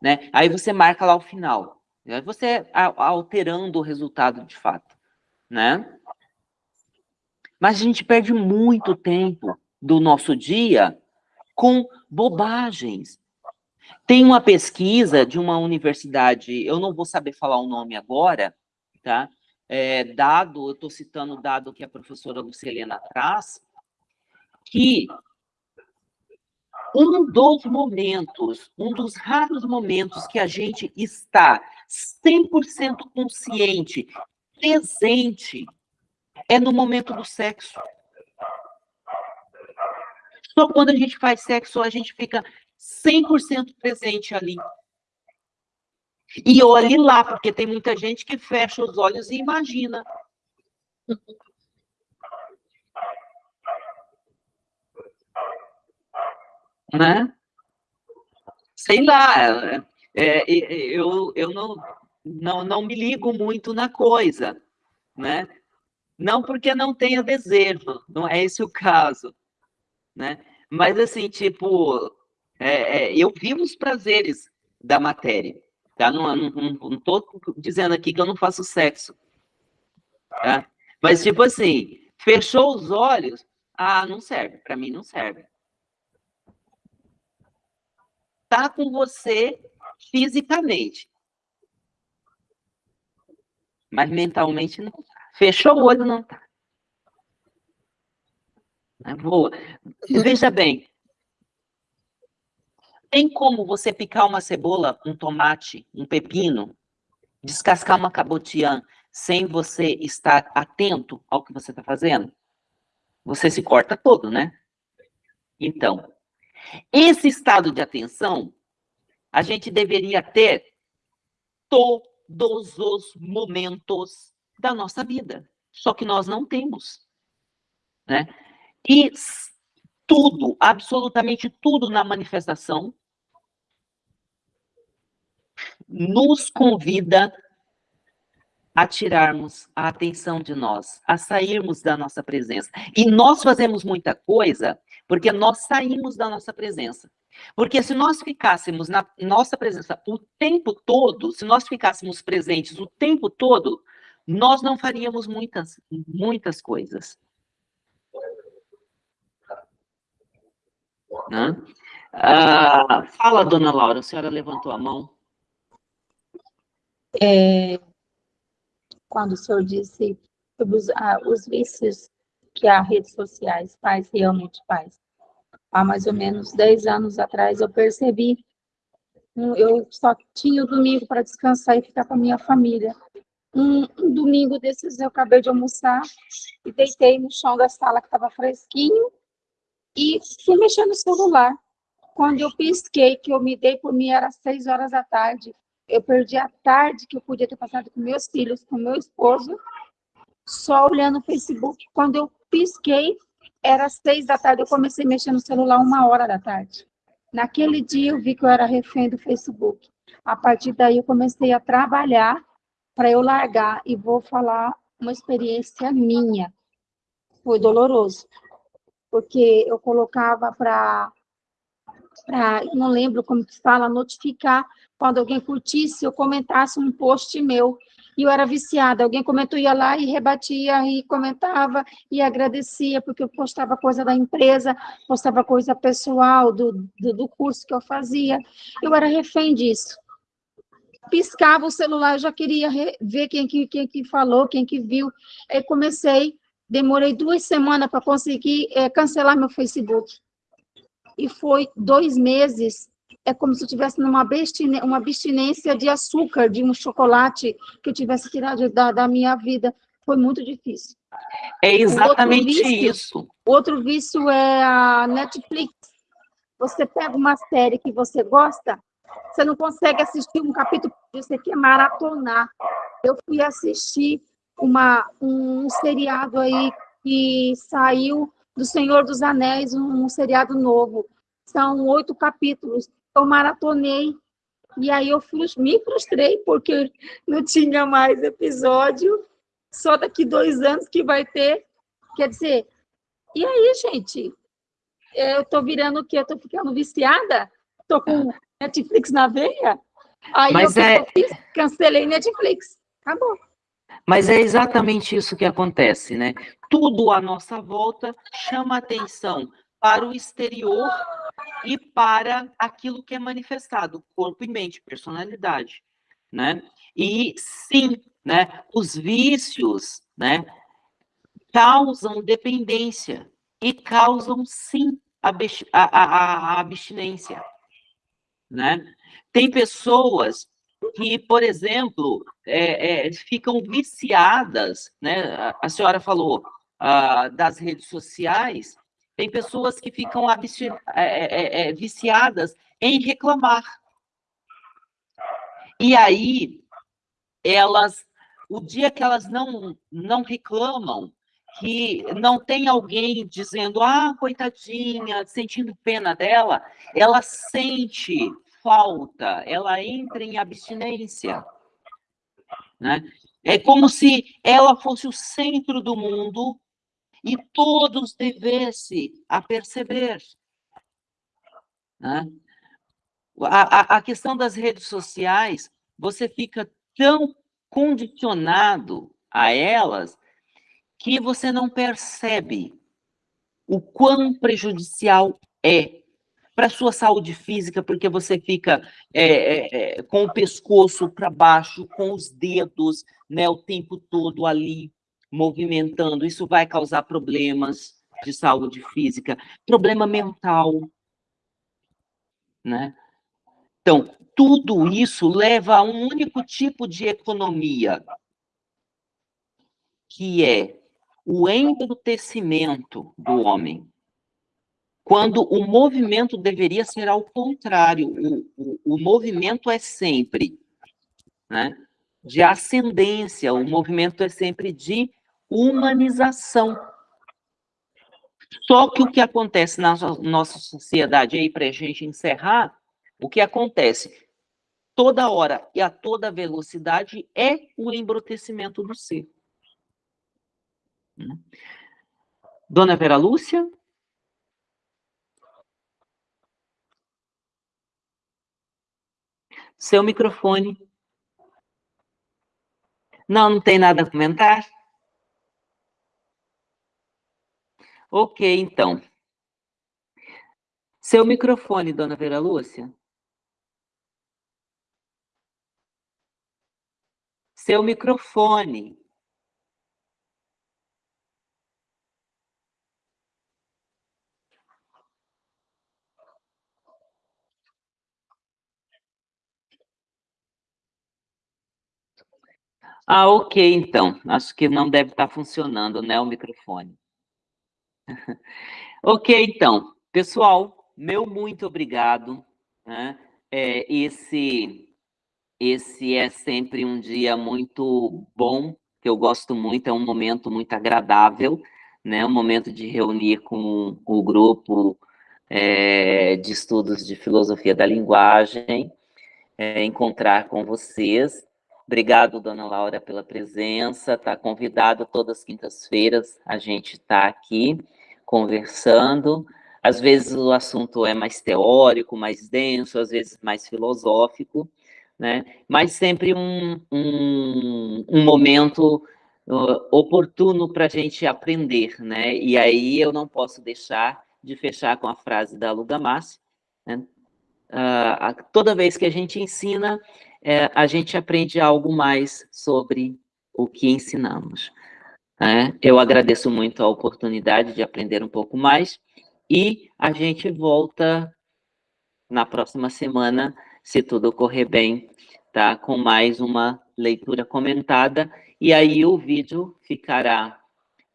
né? Aí você marca lá o final. Aí você alterando o resultado de fato, né? Mas a gente perde muito tempo do nosso dia com bobagens, tem uma pesquisa de uma universidade, eu não vou saber falar o nome agora, tá? É, dado, eu estou citando o dado que a professora Lucilena traz, que um dos momentos, um dos raros momentos que a gente está 100% consciente, presente, é no momento do sexo. Só quando a gente faz sexo, a gente fica 100% presente ali. E olhe lá, porque tem muita gente que fecha os olhos e imagina. Né? Sei lá, é, é, eu, eu não, não, não me ligo muito na coisa, né? Não porque não tenha desejo, não é esse o caso, né? Mas assim, tipo, é, é, eu vivo os prazeres da matéria. Tá? Não estou dizendo aqui que eu não faço sexo. Tá? Mas, tipo assim, fechou os olhos, ah, não serve. Para mim, não serve. Tá com você fisicamente. Mas mentalmente não tá. Fechou o olho, não tá. Boa. Veja bem, tem como você picar uma cebola, um tomate, um pepino, descascar uma cabotiã sem você estar atento ao que você está fazendo? Você se corta todo, né? Então, esse estado de atenção a gente deveria ter todos os momentos da nossa vida. Só que nós não temos. Né? E tudo, absolutamente tudo na manifestação nos convida a tirarmos a atenção de nós, a sairmos da nossa presença. E nós fazemos muita coisa porque nós saímos da nossa presença. Porque se nós ficássemos na nossa presença o tempo todo, se nós ficássemos presentes o tempo todo, nós não faríamos muitas, muitas coisas. Ah, fala, dona Laura, a senhora levantou a mão. É, quando o senhor disse sobre os, ah, os vícios que as redes sociais faz, realmente faz. Há mais ou menos 10 anos atrás eu percebi, eu só tinha o domingo para descansar e ficar com a minha família. Um, um, domingo desses eu acabei de almoçar e deitei no chão da sala que estava fresquinho e fui mexendo no celular. Quando eu pisquei, que eu me dei por mim, era seis horas da tarde, eu perdi a tarde que eu podia ter passado com meus filhos, com meu esposo, só olhando o Facebook. Quando eu pisquei, era seis da tarde, eu comecei a mexer no celular uma hora da tarde. Naquele dia eu vi que eu era refém do Facebook. A partir daí eu comecei a trabalhar para eu largar e vou falar uma experiência minha. Foi doloroso, porque eu colocava para para, não lembro como que fala, notificar quando alguém curtisse ou comentasse um post meu. E eu era viciada, alguém comentou, ia lá e rebatia, e comentava, e agradecia, porque eu postava coisa da empresa, postava coisa pessoal, do, do, do curso que eu fazia. Eu era refém disso. Piscava o celular, eu já queria ver quem que, quem que falou, quem que viu. Aí comecei, demorei duas semanas para conseguir é, cancelar meu Facebook e foi dois meses, é como se eu tivesse numa uma abstinência de açúcar, de um chocolate que eu tivesse tirado da, da minha vida. Foi muito difícil. É exatamente vício, isso. Outro vício é a Netflix. Você pega uma série que você gosta, você não consegue assistir um capítulo, você quer maratonar. Eu fui assistir uma, um seriado aí que saiu do Senhor dos Anéis, um, um seriado novo. São oito capítulos. Eu maratonei e aí eu me frustrei porque não tinha mais episódio. Só daqui dois anos que vai ter. Quer dizer, e aí, gente? Eu tô virando o quê? Eu tô ficando viciada? Tô com Netflix na veia? Aí Mas eu, é... fiz, cancelei Netflix. Acabou. Mas é exatamente isso que acontece, né? Tudo à nossa volta chama atenção para o exterior e para aquilo que é manifestado, corpo e mente, personalidade, né? E sim, né, os vícios, né, causam dependência e causam sim a, a, a, abstinência, né? Tem pessoas que, por exemplo, é, é, ficam viciadas, né? A, senhora falou ah, das redes sociais, tem pessoas que ficam é, é, é, viciadas em reclamar. E aí, elas, o dia que elas não, não reclamam, que não tem alguém dizendo, ah, coitadinha, sentindo pena dela, ela sente falta, ela entra em abstinência. Né? É como se ela fosse o centro do mundo e todos devessem a perceber. Né? A, a, a questão das redes sociais, você fica tão condicionado a elas que você não percebe o quão prejudicial é para a sua saúde física, porque você fica é, é, com o pescoço para baixo, com os dedos né, o tempo todo ali, movimentando, isso vai causar problemas de saúde física, problema mental, né? Então, tudo isso leva a um único tipo de economia, que é o embrutecimento do homem. Quando o movimento deveria ser ao contrário, o, o, o movimento é sempre né, de ascendência, o movimento é sempre de humanização. Só que o que acontece na nossa sociedade, aí para a gente encerrar, o que acontece toda hora e a toda velocidade é o embrutecimento do ser. Hum. Dona Vera Lúcia? Seu microfone. Não, não tem nada a comentar? Ok, então. Seu microfone, dona Vera Lúcia. Seu microfone. Ah, ok, então. Acho que não deve estar funcionando, né, o microfone. ok, então, pessoal, meu muito obrigado. Né? É, esse, esse é sempre um dia muito bom, que eu gosto muito, é um momento muito agradável, né? um momento de reunir com o grupo é, de estudos de filosofia da linguagem, é, encontrar com vocês Obrigado, dona Laura, pela presença. Está convidada todas as quintas-feiras. A gente está aqui conversando. Às vezes o assunto é mais teórico, mais denso, às vezes mais filosófico, né? Mas sempre um, um, um momento uh, oportuno para a gente aprender, né? E aí eu não posso deixar de fechar com a frase da Luga Massi, né? Uh, toda vez que a gente ensina, é, a gente aprende algo mais sobre o que ensinamos. Né? Eu agradeço muito a oportunidade de aprender um pouco mais e a gente volta na próxima semana, se tudo correr bem, tá? com mais uma leitura comentada, e aí o vídeo ficará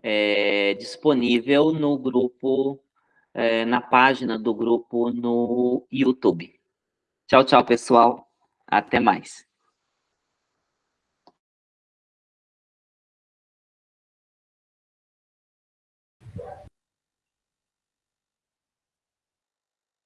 é, disponível no grupo, é, na página do grupo no YouTube. Tchau, tchau, pessoal. Até mais.